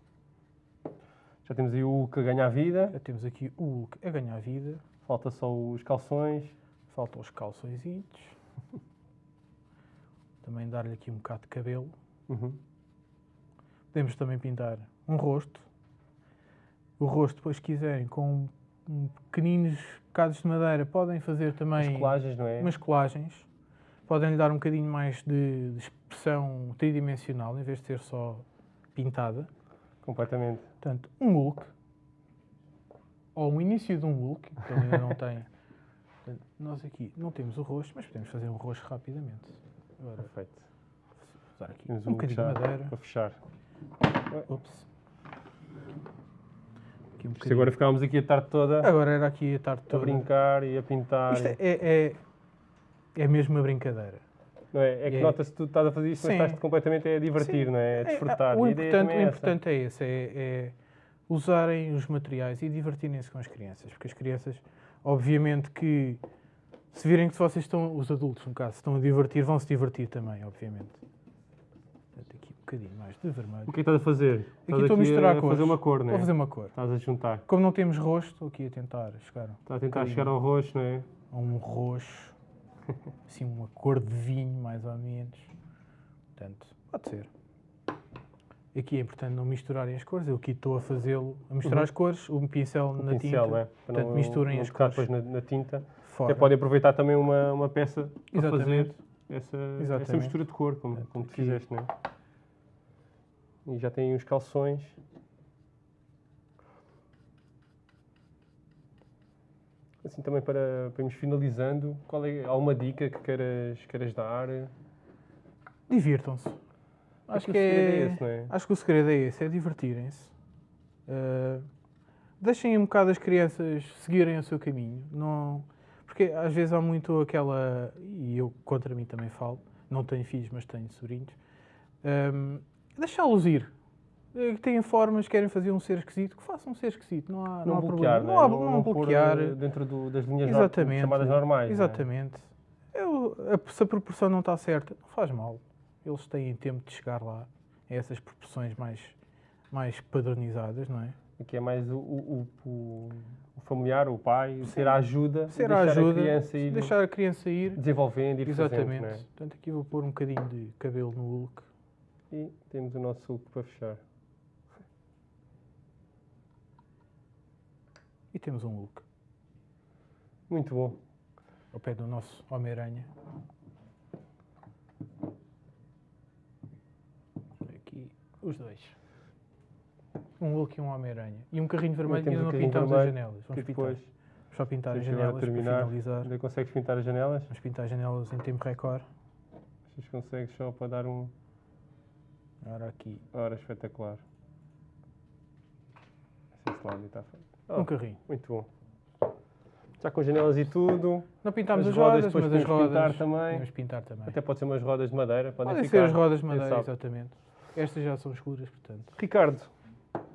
Já temos aí o Hulk a ganhar vida. Já temos aqui o Hulk a ganhar vida. Falta só os calções. Faltam os calçõezinhos. Também dar-lhe aqui um bocado de cabelo. Uhum. Podemos também pintar um rosto. O rosto, depois, se quiserem, com um pequeninos bocados de madeira, podem fazer também As colagens, não é? umas colagens. Podem lhe dar um bocadinho mais de, de expressão tridimensional, em vez de ser só pintada. Completamente. Portanto, um look, ou um início de um look, que ele ainda não tem. Portanto, nós aqui não temos o rosto, mas podemos fazer um rosto rapidamente. Agora, Perfeito. usar aqui Temos um bocadinho já de madeira. Para fechar. Ups. Aqui um Isto agora ficámos aqui a tarde toda Agora era aqui a tarde a toda. brincar e a pintar. Isto é, é, é mesmo uma brincadeira. Não é? é que é- nota-se que tu estás a fazer isto, mas Sim. estás completamente a divertir, Sim. não é? A desfrutar. o E a ideia importante, o é essa. importante é esse, é, é usarem os materiais e divertirem-se com as crianças, porque as crianças, obviamente que se virem que se vocês estão, os adultos no caso, estão a divertir, vão se divertir também, obviamente. Aqui um bocadinho mais de vermelho. O que é que estás a fazer? Estás estou a aqui misturar a cores. fazer uma cor, não é? Vou fazer uma cor. Estás a juntar. Como não temos rosto, estou aqui a tentar chegar Estás a tentar bocadinho. chegar ao roxo, não é? a um roxo, assim uma cor de vinho, mais ou menos. Portanto, pode ser. Aqui é importante não misturarem as cores. Eu aqui estou a fazê-lo, a misturar Uhum. as cores, o pincel O na pincel, tinta. é? Portanto, não, misturem não as cores. depois na, na tinta. Fora. Até podem aproveitar também uma, uma peça para Exatamente. fazer essa, essa mistura de cor, como, Portanto, como tu aqui- fizeste, não é? E já tem os calções. Assim também para, para irmos finalizando, qual é alguma dica que queiras, queiras dar? Divirtam-se. Acho o que segredo é, esse, não é? acho que o segredo é esse, é divertirem-se. Uh, deixem um bocado as crianças seguirem o seu caminho. Não, porque às vezes há muito aquela, e eu contra mim também falo, não tenho filhos, mas tenho sobrinhos, um, deixá-los ir. Eh, Que têm formas, querem fazer um ser esquisito, que façam um ser esquisito. Não há, não Não, há bloquear, problema. não, Não, é? há, não, não bloquear. eh, dentro do- das linhas Exatamente. chamadas normais. não é? Exatamente. Eu- a- se a proporção não está certa, não faz mal. Eles têm tempo de chegar lá a essas proporções mais, mais padronizadas, não é? Aqui é mais o, o, o- o familiar, o pai, ser a ajuda, Ser deixar a ajuda, a criança ir deixar a criança ir. desenvolvendo e Exatamente. fazendo, é? Portanto, aqui vou pôr um bocadinho de cabelo no look. E temos o nosso look para fechar. E temos um look Muito bom. ao pé do nosso Homem-Aranha. Aqui os dois. Um look e um Homem-Aranha. E um carrinho vermelho ainda não pintámos as janelas. Vamos pintar. depois, só pintar as janelas para finalizar. ainda consegues pintar as janelas? Vamos pintar as janelas em tempo recorde. Vocês consegues só para dar um... Agora aqui Ora, espetacular. Esse está feito. um Oh, carrinho. muito bom. Já com janelas e tudo. Não pintámos As as, rodas rodas, depois mas as podemos pintar rodas também. pintar também. Até pode ser umas rodas de madeira. Podem, Podem ficar. ser as rodas de madeira, exatamente. Estas já são escuras, portanto. Ricardo,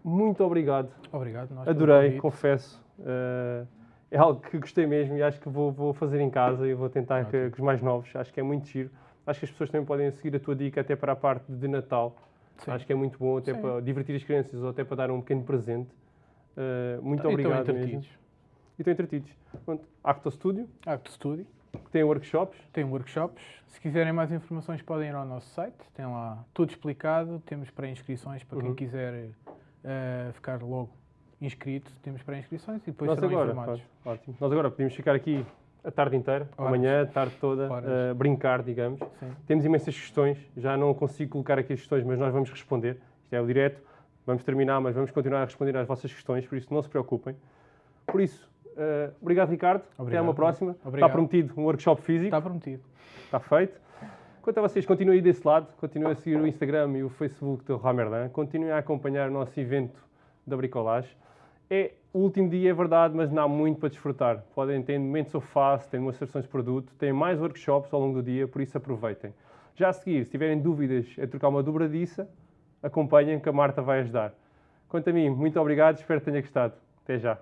muito obrigado. Obrigado. Adorei, confesso. Eh, é algo que gostei mesmo e acho que vou, vou fazer em casa e vou tentar que, que os mais novos. Acho que é muito giro. Acho que as pessoas também podem seguir a tua dica até para a parte de Natal. Sim. Acho que é muito bom até Sim. para divertir as crianças ou até para dar um pequeno presente. Eh, muito E estão obrigado mesmo. entretidos. E estão entretidos. Pronto, Acto Studio, Acto Studio. tem workshops. Tem workshops. Se quiserem mais informações, podem ir ao nosso site. Tem lá tudo explicado. Temos pré-inscrições para quem Uhum. quiser eh, ficar logo inscrito. Temos pré-inscrições e depois Nós serão agora, informados. ótimo. Nós agora podemos ficar aqui a tarde inteira, Horas. amanhã, a tarde toda, a brincar, digamos. Sim. Temos imensas questões, já não consigo colocar aqui as questões, mas nós vamos responder. Isto é o direto, vamos terminar, mas vamos continuar a responder às vossas questões, por isso não se preocupem. Por isso, eh, obrigado Ricardo, até Obrigado. uma próxima. Está Obrigado. prometido um workshop físico, Está prometido. está feito. Quanto a vocês, continuem desse lado, continuem a seguir o Instagram e o Facebook do Ramerdan, continuem a acompanhar o nosso evento da bricolagem. É o último dia, é verdade, mas não há muito para desfrutar. Podem ter momentos of fast, têm demonstrações de produto, têm mais workshops ao longo do dia, por isso aproveitem. Já a seguir, se tiverem dúvidas a trocar uma dobradiça, acompanhem que a Marta vai ajudar. Quanto a mim, muito obrigado, espero que tenha gostado. Até já.